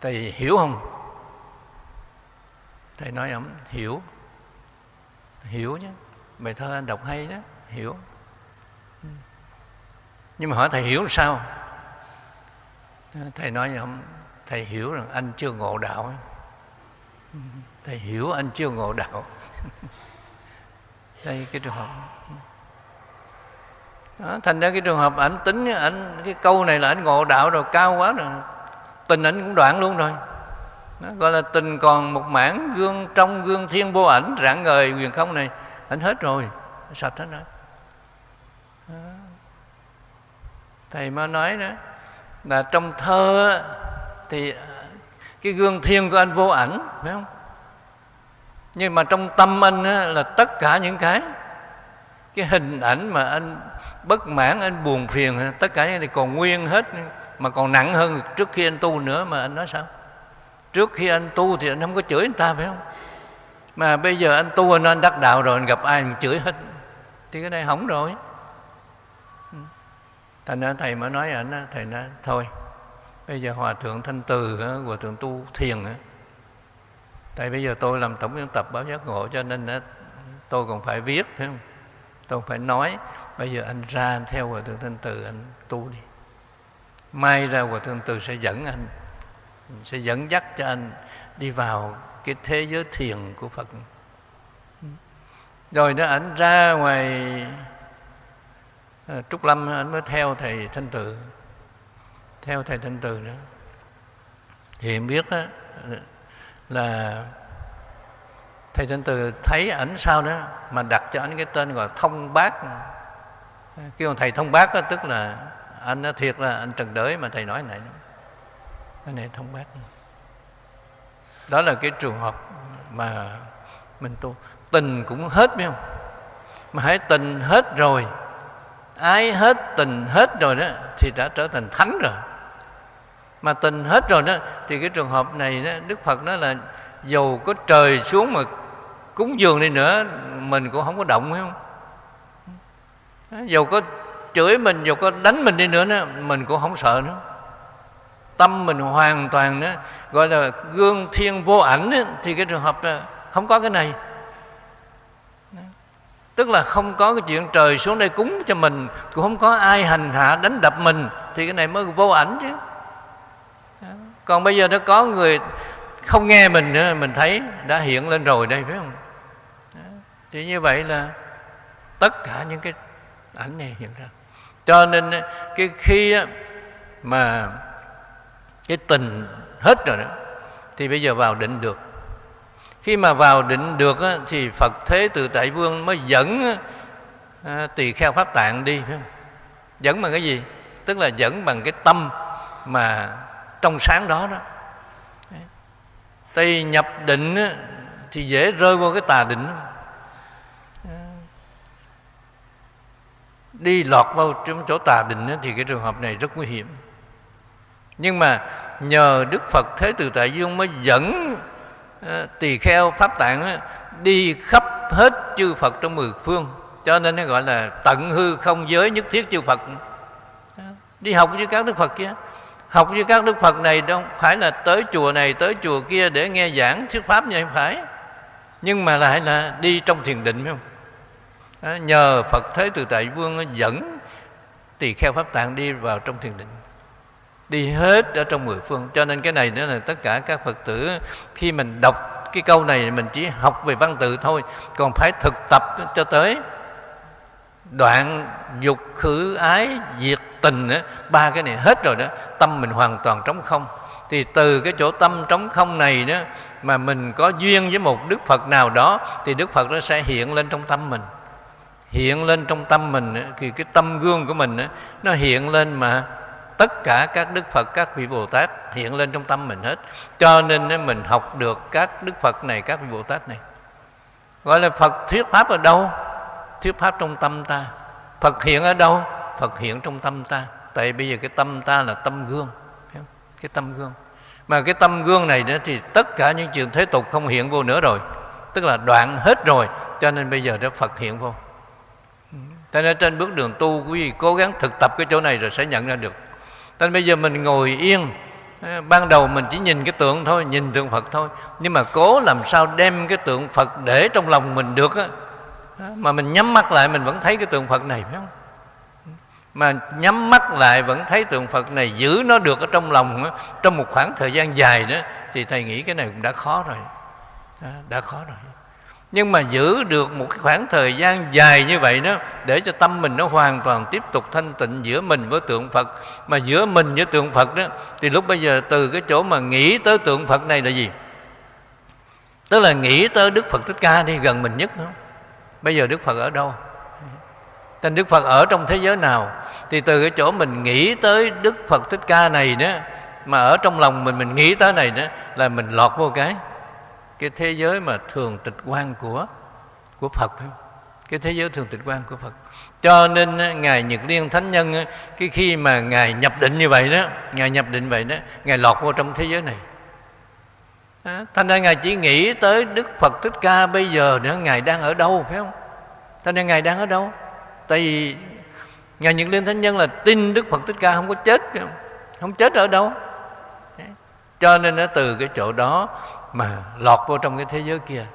[SPEAKER 1] thầy hiểu không? Thầy nói, ông, hiểu hiểu nhé, bài thơ anh đọc hay đó, hiểu. Ừ. Nhưng mà hỏi thầy hiểu sao? Thầy nói, ông, thầy hiểu rằng anh chưa ngộ đạo ừ, thầy hiểu anh chưa ngộ đạo. Đây cái trường hợp đó, thành ra cái trường hợp ảnh tính ảnh cái câu này là ảnh ngộ đạo rồi cao quá rồi. Tình ảnh cũng đoạn luôn rồi. Đó, gọi là tình còn một mảng gương trong gương thiên vô ảnh rạng ngời quyền không này ảnh hết rồi. Sạch hết rồi. Đó. thầy mới nói đó là trong thơ thì ờ, cái gương thiên của anh vô ảnh phải không? Nhưng mà trong tâm anh á, là tất cả những cái cái hình ảnh mà anh bất mãn anh buồn phiền. Tất cả những này còn nguyên hết mà còn nặng hơn trước khi anh tu nữa mà anh nói sao? Trước khi anh tu thì anh không có chửi người ta phải không? Mà bây giờ anh tu anh, anh đắc đạo rồi anh gặp ai anh chửi hết. Thì cái này hỏng rồi. Ừ. Thành ra thầy mới nói ảnh thầy nói thôi bây giờ hòa thượng thanh từ hòa thượng tu thiền tại bây giờ tôi làm tổng biên tập báo giác ngộ cho nên tôi còn phải viết phải không? Tôi phải nói bây giờ anh ra theo hòa thượng thanh từ anh tu đi. Mai ra hòa thượng từ sẽ dẫn anh sẽ dẫn dắt cho anh đi vào cái thế giới thiền của phật. Rồi đó ảnh ra ngoài à, trúc lâm ảnh mới theo thầy thanh từ theo thầy thanh từ nữa thì em biết đó, là thầy thanh từ thấy ảnh sao đó mà đặt cho ảnh cái tên gọi thông bác kêu thầy thông bác đó, tức là anh nó thiệt là anh trần đới mà thầy nói này cái này thông bác. Đó là cái trường hợp mà mình tu. Tình cũng hết biết không? Mà hãy tình hết rồi ái hết tình hết rồi đó thì đã trở thành thánh rồi. Mà tình hết rồi đó thì cái trường hợp này đó, đức phật nói là dầu có trời xuống mà cúng dường đi nữa mình cũng không có động phải không? Dầu có chửi mình dù có đánh mình đi nữa đó, mình cũng không sợ nữa. Tâm mình hoàn toàn đó gọi là gương thiên vô ảnh đó, thì cái trường hợp đó, không có cái này. Tức là không có cái chuyện trời xuống đây cúng cho mình cũng không có ai hành hạ đánh đập mình thì cái này mới vô ảnh chứ. Còn bây giờ nó có người không nghe mình nữa mình thấy đã hiện lên rồi đây phải không? Thì như vậy là tất cả những cái ảnh này hiện ra cho nên cái khi mà cái tình hết rồi đó, thì bây giờ vào định được. Khi mà vào định được thì phật thế từ tại vương mới dẫn tỳ kheo pháp tạng đi dẫn bằng cái gì? Tức là dẫn bằng cái tâm mà trong sáng đó đó. Tại nhập định thì dễ rơi vô cái tà định đó. Đi lọt vào trong chỗ tà định thì cái trường hợp này rất nguy hiểm. Nhưng mà nhờ đức phật thế từ tại dương mới dẫn ờ, tỳ kheo pháp tạng đi khắp hết chư phật trong mười phương. Cho nên nó gọi là tận hư không giới nhất thiết chư phật. Đi học với các đức phật kia. Học với các đức phật này đâu phải là tới chùa này, tới chùa kia để nghe giảng thuyết pháp như không phải. Nhưng mà lại là đi trong thiền định, phải không? Nhờ phật thế từ tại vương dẫn tỳ kheo pháp tạng đi vào trong thiền định. Đi hết ở trong mười phương. Cho nên cái này nữa là tất cả các phật tử khi mình đọc cái câu này mình chỉ học về văn tự thôi còn phải thực tập cho tới đoạn dục khử ái diệt tình đó, ba cái này hết rồi đó tâm mình hoàn toàn trống không. Thì từ cái chỗ tâm trống không này đó mà mình có duyên với một đức phật nào đó thì đức phật nó sẽ hiện lên trong tâm mình hiện lên trong tâm mình thì cái tâm gương của mình nó hiện lên mà tất cả các đức phật, các vị bồ tát hiện lên trong tâm mình hết. Cho nên mình học được các đức phật này, các vị bồ tát này. Gọi là phật thuyết pháp ở đâu? Thuyết pháp trong tâm ta. Phật hiện ở đâu? Phật hiện trong tâm ta. Tại bây giờ cái tâm ta là tâm gương. Cái tâm gương. Mà cái tâm gương này đó thì tất cả những chuyện thế tục không hiện vô nữa rồi. Tức là đoạn hết rồi. Cho nên bây giờ đó phật hiện vô cho nên trên bước đường tu quý vị cố gắng thực tập cái chỗ này rồi sẽ nhận ra được. Nên bây giờ mình ngồi yên. Ban đầu mình chỉ nhìn cái tượng thôi nhìn tượng phật thôi. Nhưng mà cố làm sao đem cái tượng phật để trong lòng mình được á. Mà mình nhắm mắt lại mình vẫn thấy cái tượng phật này phải không? Mà nhắm mắt lại vẫn thấy tượng phật này giữ nó được ở trong lòng á, trong một khoảng thời gian dài đó thì thầy nghĩ cái này cũng đã khó rồi. Đã khó rồi nhưng mà giữ được một cái khoảng thời gian dài như vậy đó, để cho tâm mình nó hoàn toàn tiếp tục thanh tịnh giữa mình với tượng Phật. Mà giữa mình với tượng Phật đó, thì lúc bây giờ từ cái chỗ mà nghĩ tới tượng Phật này là gì? Tức là nghĩ tới Đức Phật Thích Ca đi, gần mình nhất không? Bây giờ Đức Phật ở đâu? Tên Đức Phật ở trong thế giới nào? Thì từ cái chỗ mình nghĩ tới Đức Phật Thích Ca này đó, Mà ở trong lòng mình mình nghĩ tới này đó, Là mình lọt vô cái cái thế giới mà thường tịch quan của của Phật cái thế giới thường tịch quan của Phật. Cho nên ngài Nhật Liên Thánh Nhân cái khi mà ngài nhập định như vậy đó ngài nhập định vậy đó ngài lọt vô trong thế giới này. À, thành ra ngài chỉ nghĩ tới Đức Phật Thích Ca bây giờ nữa ngài đang ở đâu phải không? Thành ra ngài đang ở đâu? Tại vì ngài Nhật Liên Thánh Nhân là tin Đức Phật Thích Ca không có chết không, không chết ở đâu. Cho nên nó từ cái chỗ đó mà lọt vô trong cái thế giới kia.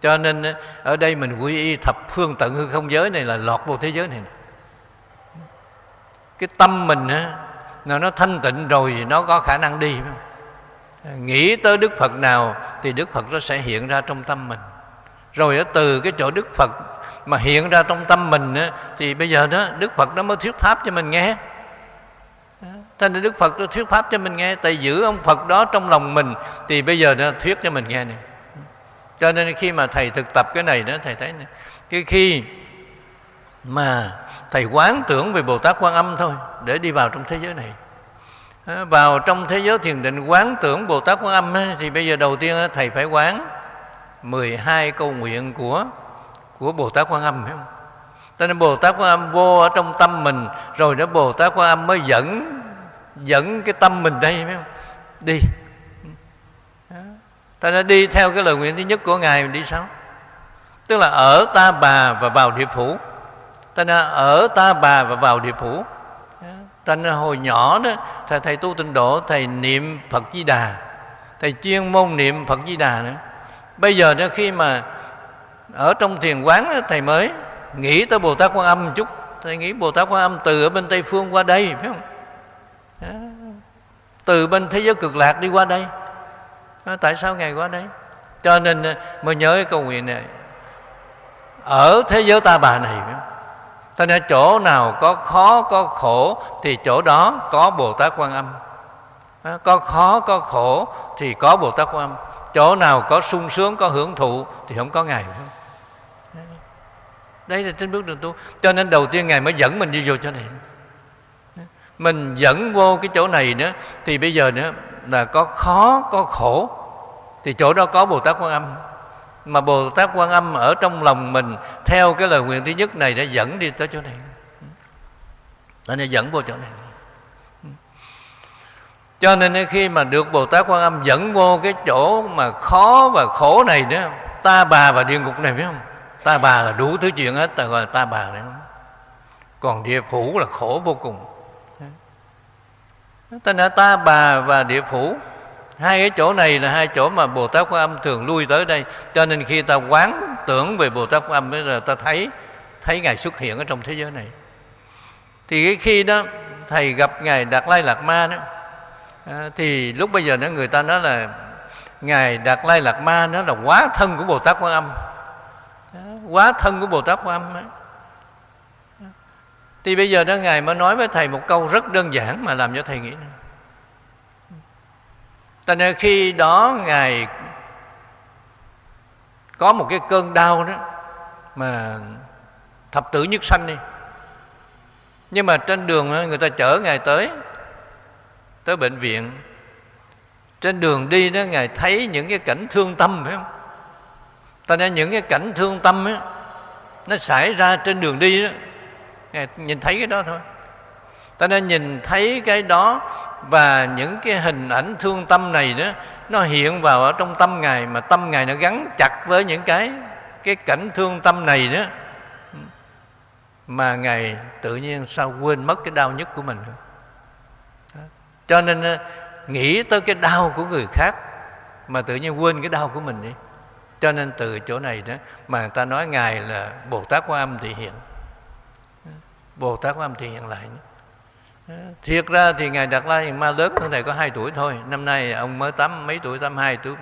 [SPEAKER 1] Cho nên ở đây mình quy y thập phương tận hư không giới này là lọt vô thế giới này. Cái tâm mình nó nó thanh tịnh rồi thì nó có khả năng đi nghĩ tới đức phật nào thì đức phật nó sẽ hiện ra trong tâm mình. Rồi ở từ cái chỗ đức phật mà hiện ra trong tâm mình thì bây giờ đó, đức phật nó mới thuyết pháp cho mình nghe. Thế nên Đức Phật thuyết pháp cho mình nghe Tại giữ ông Phật đó trong lòng mình Thì bây giờ nó thuyết cho mình nghe này Cho nên khi mà Thầy thực tập cái này đó Thầy thấy này, Cái khi mà Thầy quán tưởng về Bồ Tát Quan Âm thôi Để đi vào trong thế giới này Vào trong thế giới thiền định quán tưởng Bồ Tát Quan Âm Thì bây giờ đầu tiên Thầy phải quán 12 câu nguyện của của Bồ Tát Quan Âm phải không? Cho nên Bồ Tát Quan Âm vô ở trong tâm mình Rồi đó Bồ Tát Quan Âm mới dẫn dẫn cái tâm mình đây phải không? Đi. Ta đã đi theo cái lời nguyện thứ nhất của ngài mình đi sao tức là ở ta bà và vào địa phủ. Ta đã ở ta bà và vào địa phủ. Ta hồi nhỏ đó thầy, thầy tu tịnh độ thầy niệm phật di đà. Thầy chuyên môn niệm phật di đà nữa. Bây giờ đó khi mà ở trong thiền quán đó, thầy mới nghĩ tới bồ tát quan âm một chút. Thầy nghĩ bồ tát quan âm từ ở bên tây phương qua đây phải không? Từ bên thế giới cực lạc đi qua đây. À, tại sao ngài qua đây? Cho nên à, mới nhớ cái câu nguyện này. Ở thế giới ta bà này cho nên chỗ nào có khó, có khổ, thì chỗ đó có bồ tát quan âm. À, có khó, có khổ, thì có bồ tát quan âm. Chỗ nào có sung sướng, có hưởng thụ, thì không có ngài. Không đây là trên bước đường tu. Cho nên đầu tiên ngài mới dẫn mình đi vô chỗ này mình dẫn vô cái chỗ này nữa, thì bây giờ nữa là có khó, có khổ. Thì chỗ đó có bồ tát quan âm. Mà bồ tát quan âm ở trong lòng mình, theo cái lời nguyện thứ nhất này đã dẫn đi tới chỗ này. Nó nên dẫn vô chỗ này. Cho nên khi mà được bồ tát quan âm dẫn vô cái chỗ mà khó và khổ này nữa, ta bà và địa ngục này biết không? Ta bà là đủ thứ chuyện hết, ta gọi là ta bà này. Còn địa phủ là khổ vô cùng tên là ta bà và địa phủ. Hai cái chỗ này là hai chỗ mà bồ tát quan âm thường lui tới đây. Cho nên khi ta quán tưởng về bồ tát quan âm bây giờ ta thấy thấy ngài xuất hiện ở trong thế giới này. Thì cái khi đó thầy gặp ngài đạt lai lạt ma đó à, thì lúc bây giờ đó người ta nói là ngài đạt lai lạt ma nó là quá thân của bồ tát quan âm. Quá thân của bồ tát quan âm ấy thì bây giờ đó ngài mới nói với thầy một câu rất đơn giản mà làm cho thầy nghĩ Tại nên khi đó Ngài có một cái cơn đau đó mà thập tử nhất sanh đi. Nhưng mà trên đường người ta chở ngài tới tới bệnh viện. Trên đường đi đó ngài thấy những cái cảnh thương tâm, phải không? Ta nên những cái cảnh thương tâm á, nó xảy ra trên đường đi đó nhìn thấy cái đó thôi. Ta nên nhìn thấy cái đó và những cái hình ảnh thương tâm này đó, nó hiện vào ở trong tâm ngài mà tâm ngài nó gắn chặt với những cái cái cảnh thương tâm này đó. Mà ngài tự nhiên sao quên mất cái đau nhất của mình cho nên ờ, nghĩ tới cái đau của người khác mà tự nhiên quên cái đau của mình đi. Cho nên từ chỗ này đó mà người ta nói ngài là bồ tát quan âm thị hiện bồ tát quan Thế nhận lại thiệt ra thì ngài đạt lai ma lớn hơn thầy có 2 tuổi thôi. Năm nay ông mới tám, mấy tuổi? Tám hai, tuổi,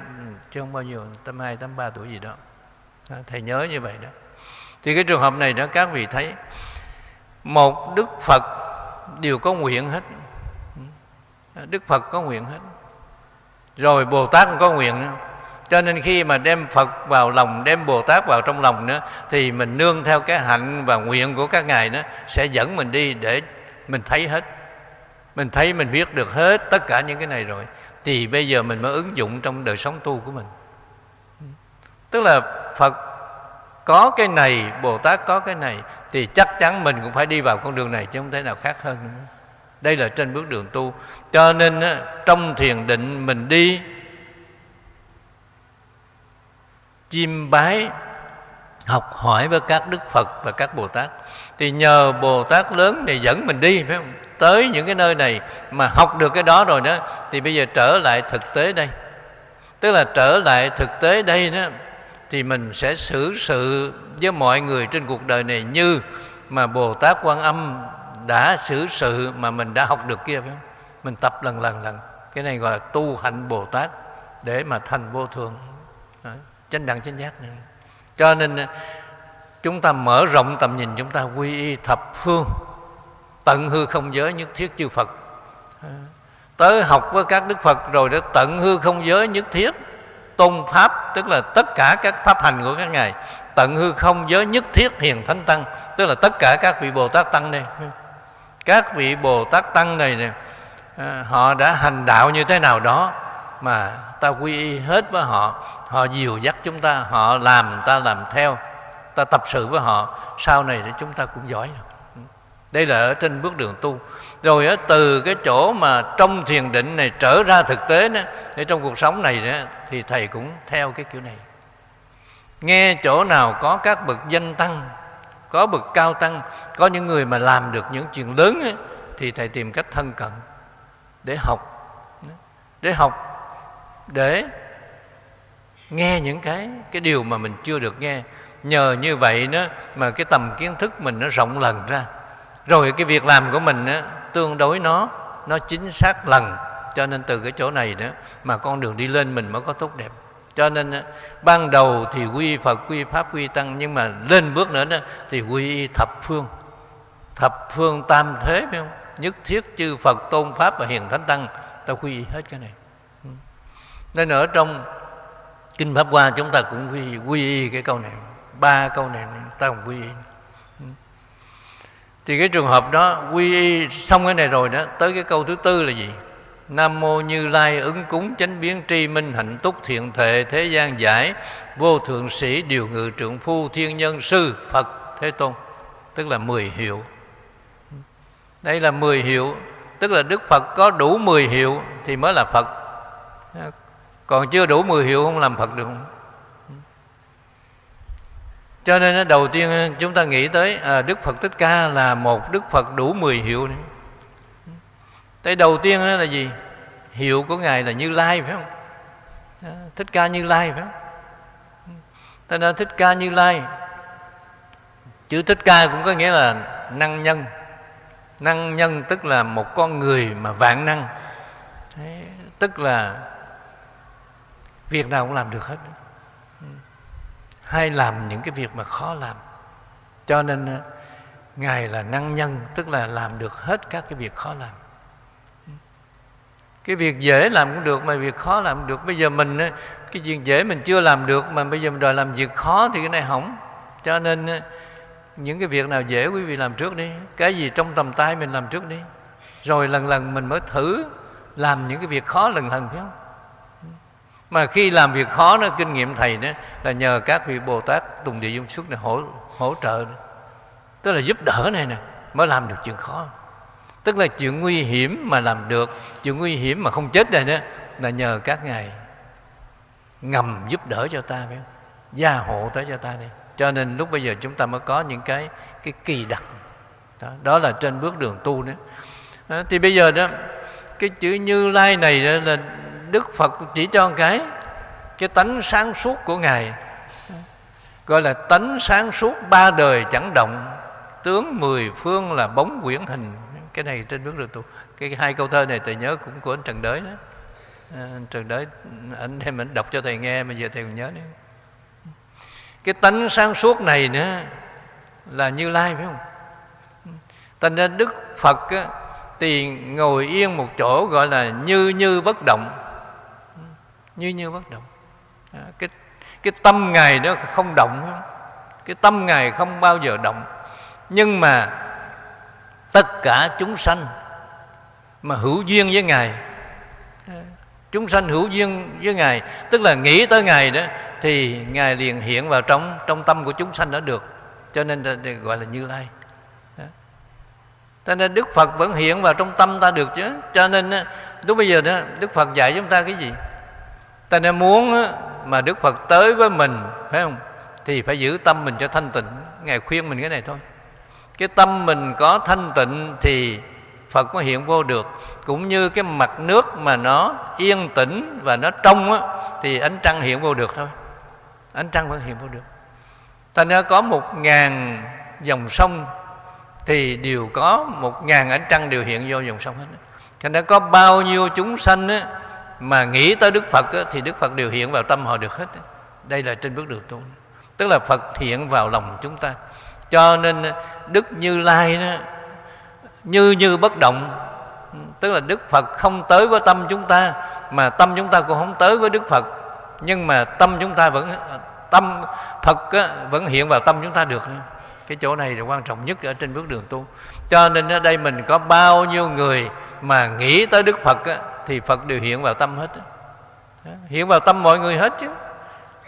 [SPEAKER 1] chứ không bao nhiêu, tám hai, tám ba tuổi gì đó. À, thầy nhớ như vậy đó. Thì cái trường hợp này đó, các vị thấy, một đức phật đều có nguyện hết. Đức phật có nguyện hết. Rồi bồ tát cũng có nguyện. nữa cho nên khi mà đem phật vào lòng, đem bồ tát vào trong lòng nữa, thì mình nương theo cái hạnh và nguyện của các ngài đó sẽ dẫn mình đi để mình thấy hết. Mình thấy, mình biết được hết tất cả những cái này rồi, thì bây giờ mình mới ứng dụng trong đời sống tu của mình. Tức là phật có cái này, bồ tát có cái này, thì chắc chắn mình cũng phải đi vào con đường này chứ không thể nào khác hơn nữa. Đây là trên bước đường tu. Cho nên trong thiền định mình đi chiêm bái học hỏi với các đức phật và các bồ tát. Thì nhờ bồ tát lớn này dẫn mình đi, phải không? Tới những cái nơi này mà học được cái đó rồi đó, thì bây giờ trở lại thực tế đây. Tức là trở lại thực tế đây đó, thì mình sẽ xử sự với mọi người trên cuộc đời này như mà bồ tát quan âm đã xử sự mà mình đã học được kia, phải không? Mình tập lần lần lần. Cái này gọi là tu hạnh bồ tát để mà thành vô thường chánh đẳng, chánh giác này. Cho nên à, chúng ta mở rộng tầm nhìn, chúng ta quy y thập phương. Tận hư không giới nhất thiết chư Phật. À, tới học với các Đức Phật rồi để tận hư không giới nhất thiết. Tôn pháp, tức là tất cả các pháp hành của các ngài, tận hư không giới nhất thiết hiền thánh tăng, tức là tất cả các vị Bồ Tát tăng đây. Các vị Bồ Tát tăng này nè à, họ đã hành đạo như thế nào đó, mà ta quy y hết với họ họ dìu dắt chúng ta họ làm ta làm theo. Ta tập sự với họ sau này thì chúng ta cũng giỏi đây là ở trên bước đường tu. Rồi ở từ cái chỗ mà trong thiền định này trở ra thực tế đó, để trong cuộc sống này đó, thì thầy cũng theo cái kiểu này. Nghe chỗ nào có các bậc danh tăng có bậc cao tăng có những người mà làm được những chuyện lớn ấy, thì thầy tìm cách thân cận để học. Để học để nghe những cái cái điều mà mình chưa được nghe. Nhờ như vậy đó mà cái tầm kiến thức mình nó rộng lần ra. Rồi cái việc làm của mình đó, tương đối nó nó chính xác lần. Cho nên từ cái chỗ này đó mà con đường đi lên mình mới có tốt đẹp. Cho nên ban đầu thì quy phật quy pháp quy tăng nhưng mà lên bước nữa đó thì quy thập phương. Thập phương tam thế phải không? Nhất thiết chư phật tôn pháp và hiền thánh tăng ta quy y hết cái này. Nên ở trong kinh pháp hoa chúng ta cũng quy, quy y cái câu này. Ba câu này ta cũng quy y. Thì cái trường hợp đó quy y xong cái này rồi đó tới cái câu thứ tư là gì? Nam mô Như Lai ứng cúng chánh biến tri minh hạnh túc thiện thệ thế gian giải vô thượng sĩ điều ngự trượng phu thiên nhân sư Phật Thế Tôn. Tức là mười hiệu. Đây là mười hiệu. Tức là Đức Phật có đủ mười hiệu thì mới là Phật còn chưa đủ mười hiệu không làm Phật được không cho nên đầu tiên chúng ta nghĩ tới à, Đức Phật Thích Ca là một Đức Phật đủ mười hiệu này. Cái đầu tiên là gì? Hiệu của Ngài là Như Lai phải không? Thích Ca Như Lai phải không? ta nên Thích Ca Như Lai Chữ Thích Ca cũng có nghĩa là năng nhân Năng nhân tức là một con người mà vạn năng Tức là Việc nào cũng làm được hết. Hay làm những cái việc mà khó làm. Cho nên ờ, Ngài là năng nhân, Tức là làm được hết các cái việc khó làm. Cái việc dễ làm cũng được, mà việc khó làm được. Bây giờ mình ờ, cái việc dễ mình chưa làm được, mà bây giờ mình đòi làm việc khó thì cái này hỏng. Cho nên ờ, những cái việc nào dễ quý vị làm trước đi. Cái gì trong tầm tay mình làm trước đi. Rồi lần lần mình mới thử làm những cái việc khó lần lần, phải không? Mà khi làm việc khó đó kinh nghiệm thầy đó là nhờ các vị bồ tát tùng địa dung xuất này hỗ hỗ trợ đó. tức là giúp đỡ này nè mới làm được chuyện khó. Tức là chuyện nguy hiểm mà làm được chuyện nguy hiểm mà không chết này đó là nhờ các ngài ngầm giúp đỡ cho ta phải không? Gia hộ tới cho ta đi. Cho nên lúc bây giờ chúng ta mới có những cái cái kỳ đặc. Đó, đó là trên bước đường tu nữa. Đó thì bây giờ đó cái chữ như lai này là đức phật chỉ cho một cái cái tánh sáng suốt của ngài. Gọi là tánh sáng suốt ba đời chẳng động. Tướng mười phương là bóng quyển hình. Cái này trên bước đường tu. Cái hai câu thơ này thầy nhớ cũng của anh trần đới đó. À, anh trần đới anh đem anh đọc cho thầy nghe mà giờ thầy còn nhớ đấy cái tánh sáng suốt này nữa là như lai phải không? Thành ra đức phật á, thì ngồi yên một chỗ gọi là như như bất động như như bất động. À, cái cái tâm ngài đó không động cái tâm ngài không bao giờ động. Nhưng mà tất cả chúng sanh mà hữu duyên với ngài à, chúng sanh hữu duyên với ngài tức là nghĩ tới ngài đó thì ngài liền hiện vào trong trong tâm của chúng sanh đó được. Cho nên gọi là như lai. Cho nên đức phật vẫn hiện vào trong tâm ta được chứ. Cho nên lúc bây giờ đó đức phật dạy chúng ta cái gì? Ta nên muốn mà đức phật tới với mình phải không? Thì phải giữ tâm mình cho thanh tịnh. Ngài khuyên mình cái này thôi. Cái tâm mình có thanh tịnh thì Phật mới hiện vô được. Cũng như cái mặt nước mà nó yên tĩnh và nó trong á, thì ánh trăng hiện vô được thôi. Ánh trăng vẫn hiện vô được. Ta nên có một ngàn dòng sông thì đều có một ngàn ánh trăng đều hiện vô dòng sông hết. Thành ra có bao nhiêu chúng sanh á, mà nghĩ tới Đức Phật thì Đức Phật đều hiện vào tâm họ được hết đây là trên bước đường tu. Tức là Phật hiện vào lòng chúng ta. Cho nên đức như lai đó như như bất động. Tức là đức phật không tới với tâm chúng ta mà tâm chúng ta cũng không tới với đức phật. Nhưng mà tâm chúng ta vẫn tâm phật á, vẫn hiện vào tâm chúng ta được. Cái chỗ này là quan trọng nhất ở trên bước đường tu. Cho nên ở đây mình có bao nhiêu người mà nghĩ tới đức phật á, thì phật đều hiện vào tâm hết hiện vào tâm mọi người hết chứ.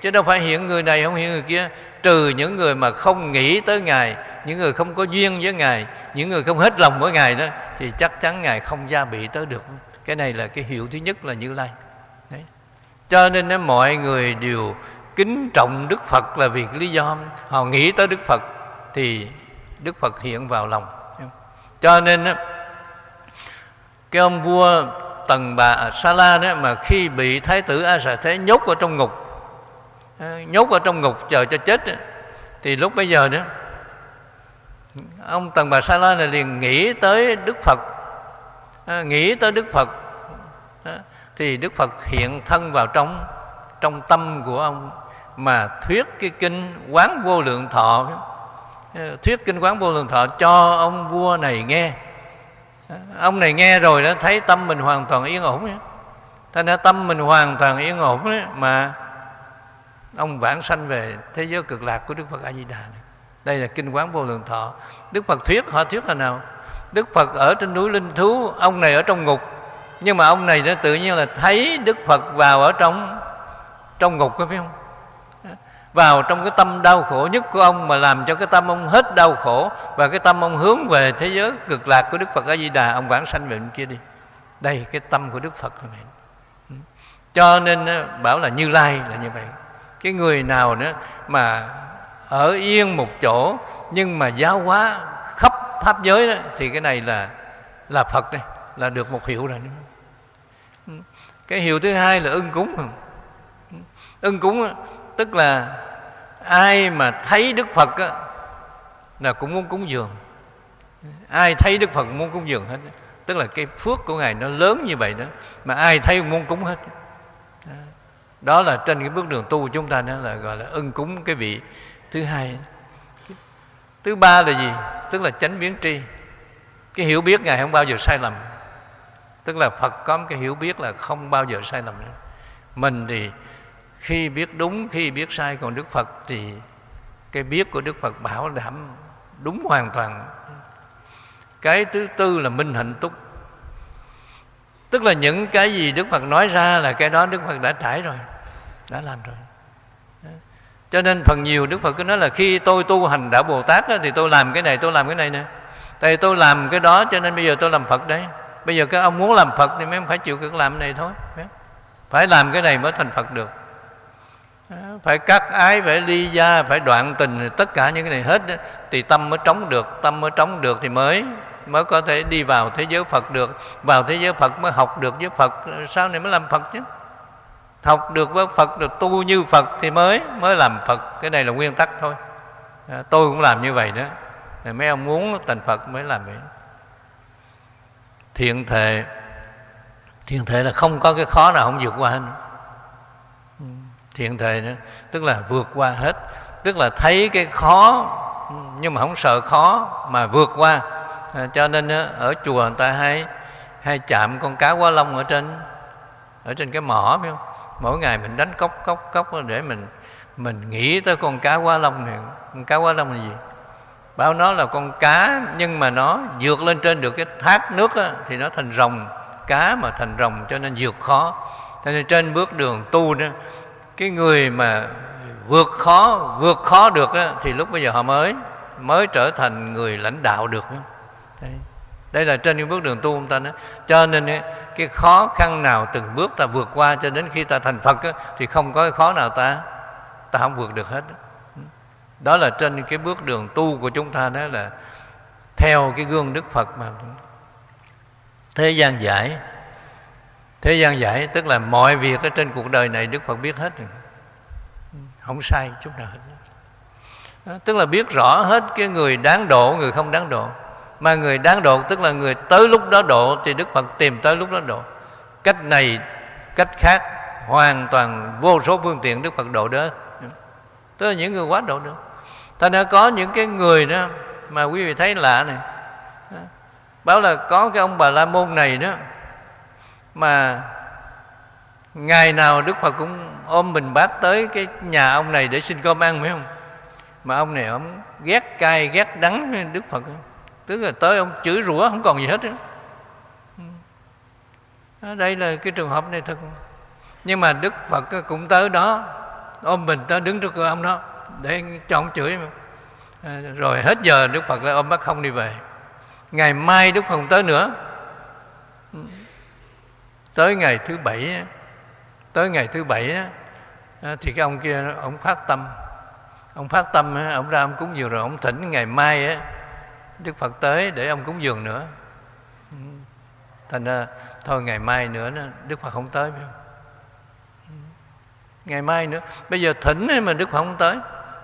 [SPEAKER 1] Chứ đâu phải hiện người này không hiện người kia. Trừ những người mà không nghĩ tới ngài những người không có duyên với ngài những người không hết lòng với ngài đó thì chắc chắn ngài không gia bị tới được. Cái này là cái hiệu thứ nhất là như lai. Đấy. cho nên đó, mọi người đều kính trọng đức phật là vì lý do họ nghĩ tới đức phật thì đức phật hiện vào lòng. Cho nên đó, cái ông vua tần bà sa la đó, mà khi bị thái tử a xà thế nhốt ở trong ngục ờ, nhốt ở trong ngục chờ cho chết thì lúc bây giờ đó, ông tần bà sa la này liền nghĩ tới đức phật. Ờ, nghĩ tới đức phật ờ, thì đức phật hiện thân vào trong trong tâm của ông mà thuyết cái kinh quán vô lượng thọ. Thuyết kinh quán vô lượng thọ cho ông vua này nghe ông này nghe rồi đó thấy tâm mình hoàn toàn yên ổn ấy. thành ra tâm mình hoàn toàn yên ổn ấy, mà ông vãng sanh về thế giới cực lạc của đức phật a di đà này. Đây là kinh quán vô lượng thọ. Đức phật thuyết họ thuyết là nào? Đức phật ở trên núi linh thú ông này ở trong ngục. Nhưng mà ông này nó tự nhiên là thấy đức phật vào ở trong trong ngục có biết không? Vào trong cái tâm đau khổ nhất của ông mà làm cho cái tâm ông hết đau khổ và cái tâm ông hướng về thế giới cực lạc của Đức Phật A Di Đà, ông vãng sanh về bên kia đi. Đây, cái tâm của Đức Phật này ừ. cho nên ờ, bảo là Như Lai là như vậy. Cái người nào nữa mà ở yên một chỗ nhưng mà giáo hóa khắp pháp giới đó, thì cái này là là Phật đây, là được một hiệu rồi. Ừ. Cái hiệu thứ hai là ưng cúng. Ừ. Ưng cúng tức là ai mà thấy đức phật á, là cũng muốn cúng dường. Ai thấy đức phật muốn cúng dường hết. Tức là cái phước của ngài nó lớn như vậy đó mà ai thấy cũng muốn cúng hết. Đó. Là trên cái bước đường tu của chúng ta đó là gọi là ưng cúng cái vị thứ hai. Thứ ba là gì? Tức là chánh biến tri. Cái hiểu biết ngài không bao giờ sai lầm. Tức là phật có một cái hiểu biết là không bao giờ sai lầm. Nữa mình thì khi biết đúng khi biết sai còn đức phật thì cái biết của đức phật bảo đảm đúng hoàn toàn. Cái thứ tư là minh hạnh túc. Tức là những cái gì đức phật nói ra là cái đó đức phật đã trải rồi đã làm rồi. Cho nên phần nhiều đức phật cứ nói là khi tôi tu hành đạo bồ tát đó, thì tôi làm cái này tôi làm cái này nè. Tại tôi làm cái đó cho nên bây giờ tôi làm phật đấy. Bây giờ các ông muốn làm phật thì mấy ông phải chịu cực làm cái này thôi phải làm cái này mới thành phật được phải cắt ái phải ly gia phải đoạn tình tất cả những cái này hết thì tâm mới trống được tâm mới trống được thì mới mới có thể đi vào thế giới Phật được. Vào thế giới Phật mới học được với Phật. Sau này mới làm Phật chứ? Học được với Phật được tu như Phật thì mới mới làm Phật. Cái này là nguyên tắc thôi. À, tôi cũng làm như vậy đó. Mấy ông muốn thành Phật mới làm vậy. Thiện thệ thiện thệ là không có cái khó nào không vượt qua hết thiện thệ nữa. Tức là vượt qua hết. Tức là thấy cái khó nhưng mà không sợ khó mà vượt qua. À, cho nên ở chùa người ta hay hay chạm con cá quá long ở trên ở trên cái mỏ phải không? Mỗi ngày mình đánh cốc cốc cốc để mình mình nghĩ tới con cá quá long này. Con cá quá long là gì? Bảo nó là con cá nhưng mà nó vượt lên trên được cái thác nước á, thì nó thành rồng. Cá mà thành rồng cho nên vượt khó. Cho nên trên bước đường tu đó cái người mà vượt khó vượt khó được á, thì lúc bây giờ họ mới mới trở thành người lãnh đạo được đây, đây là trên những bước đường tu của ta nói. Cho nên cái khó khăn nào từng bước ta vượt qua cho đến khi ta thành phật á, thì không có cái khó nào ta ta không vượt được hết đó là trên cái bước đường tu của chúng ta đó là theo cái gương đức phật mà. Thế gian giải thế gian giải, tức là mọi việc ở trên cuộc đời này đức phật biết hết rồi. Không sai, chút nào hết. À, tức là biết rõ hết cái người đáng độ, người không đáng độ. Mà người đáng độ, tức là người tới lúc đó độ, thì đức phật tìm tới lúc đó độ. Cách này, cách khác, hoàn toàn vô số phương tiện đức phật độ đó tức là những người quá độ được. Ta đã có những cái người đó, mà quý vị thấy lạ này. À, Báo là có cái ông bà la môn này đó mà ngày nào đức phật cũng ôm mình bát tới cái nhà ông này để xin cơm ăn, phải không? Mà ông này ông ghét cay, ghét đắng đức phật. Tức là tới ông chửi rủa, không còn gì hết nữa ừ. đây là cái trường hợp này thật. Nhưng mà đức phật cũng tới đó, ôm mình tới đứng trước cửa ông đó, để cho ông chửi. Mà. Rồi hết giờ đức phật lại ôm bác không đi về. Ngày mai đức phật không tới nữa tới ngày thứ bảy tới ngày thứ bảy thì cái ông kia, ông phát tâm. Ông phát tâm ông ra ông cúng dường rồi ông thỉnh ngày mai đức phật tới để ông cúng dường nữa. Ừ. Thành ra thôi ngày mai nữa đức phật không tới ừ. ngày mai nữa. Bây giờ thỉnh mà đức phật không tới.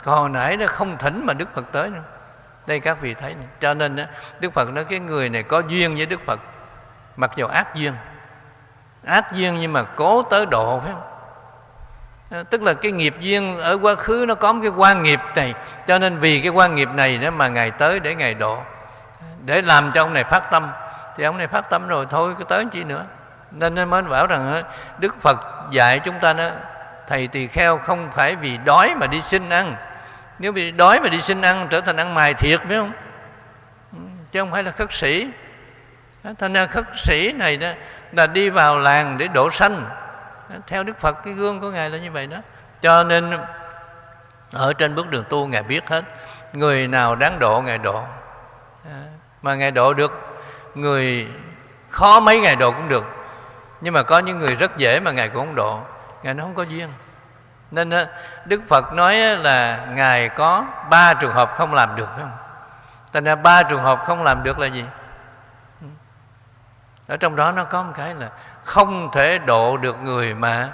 [SPEAKER 1] Còn hồi nãy nó không thỉnh mà đức phật tới nữa. Đây các vị thấy cho nên đức phật nói cái người này có duyên với đức phật, mặc dù ác duyên ác duyên nhưng mà cố tới độ, phải không? À, tức là cái nghiệp duyên ở quá khứ nó có một cái quan nghiệp này, cho nên vì cái quan nghiệp này đó mà ngày tới để ngày độ. À, để làm cho ông này phát tâm. Thì ông này phát tâm rồi, thôi cứ tới chi nữa. Nên nên mới bảo rằng ờ, đức phật dạy chúng ta đó, thầy tỳ kheo không phải vì đói mà đi xin ăn. Nếu bị đói mà đi xin ăn, trở thành ăn mài thiệt, phải không? Ừ, chứ không phải là khất sĩ. Thành ra khất sĩ này đó là đi vào làng để độ sanh theo đức phật, cái gương của ngài là như vậy đó. Cho nên ở trên bước đường tu, ngài biết hết. Người nào đáng độ, ngài độ. Mà ngài độ được, người khó mấy ngày độ cũng được. Nhưng mà có những người rất dễ mà ngài cũng không độ. Ngài nó không có duyên. Nên đức phật nói là ngài có ba trường hợp không làm được không? Thành ra ba trường hợp không làm được là gì? Ở trong đó nó có một cái là không thể độ được người mà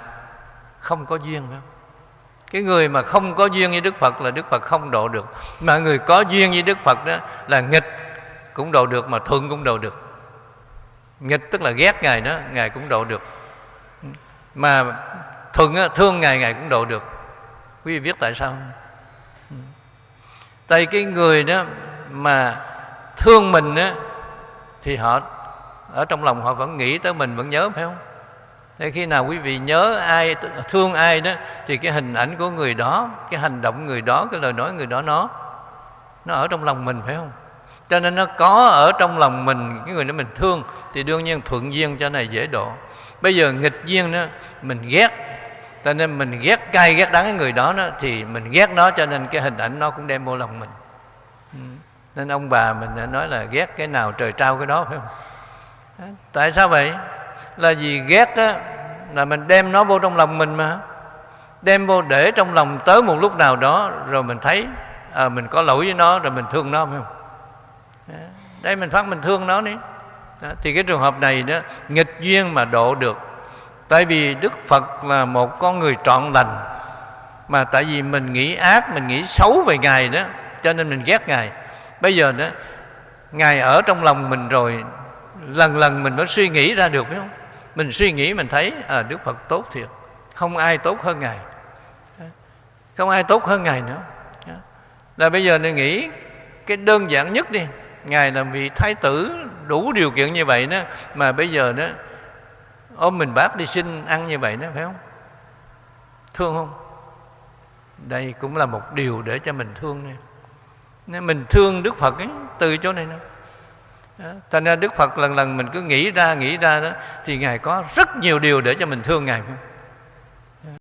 [SPEAKER 1] không có duyên phải không cái người mà không có duyên với đức phật là đức phật không độ được. Mà người có duyên với đức phật đó là nghịch cũng độ được mà thuận cũng độ được. Nghịch tức là ghét ngài đó, ngài cũng độ được. Mà thuận thương ngài ngài cũng độ được. Quý vị biết tại sao tại cái người đó mà thương mình á, thì họ ở trong lòng họ vẫn nghĩ tới mình vẫn nhớ phải không? Thế khi nào quý vị nhớ ai thương ai đó thì cái hình ảnh của người đó cái hành động người đó cái lời nói người đó nó nó ở trong lòng mình phải không? Cho nên nó có ở trong lòng mình cái người đó mình thương thì đương nhiên thuận duyên cho này dễ độ. Bây giờ nghịch duyên đó mình ghét cho nên mình ghét cay ghét đắng cái người đó, đó thì mình ghét nó cho nên cái hình ảnh nó cũng đem vô lòng mình. Nên ông bà mình đã nói là ghét cái nào trời trao cái đó phải không? Tại sao vậy? Là vì ghét á là mình đem nó vô trong lòng mình mà. Đem vô để trong lòng tới một lúc nào đó rồi mình thấy à, mình có lỗi với nó rồi mình thương nó phải không? Dạ. Đây mình phát mình thương nó đi. Đó, thì cái trường hợp này đó nghịch duyên mà độ được. Tại vì đức phật là một con người trọn lành mà tại vì mình nghĩ ác mình nghĩ xấu về ngài đó cho nên mình ghét ngài. Bây giờ đó ngài ở trong lòng mình rồi lần lần mình mới suy nghĩ ra được phải không? Mình suy nghĩ mình thấy à, đức phật tốt thiệt. Không ai tốt hơn ngài. Không ai tốt hơn ngài nữa. Là bây giờ nên nghĩ cái đơn giản nhất đi. Ngài làm vị thái tử đủ điều kiện như vậy đó mà bây giờ đó ôm mình bác đi xin ăn như vậy đó phải không? Thương không? Đây cũng là một điều để cho mình thương nè nên mình thương đức phật ấy, từ chỗ này nè thành ra đức phật lần lần mình cứ nghĩ ra nghĩ ra đó, thì ngài có rất nhiều điều để cho mình thương ngài. không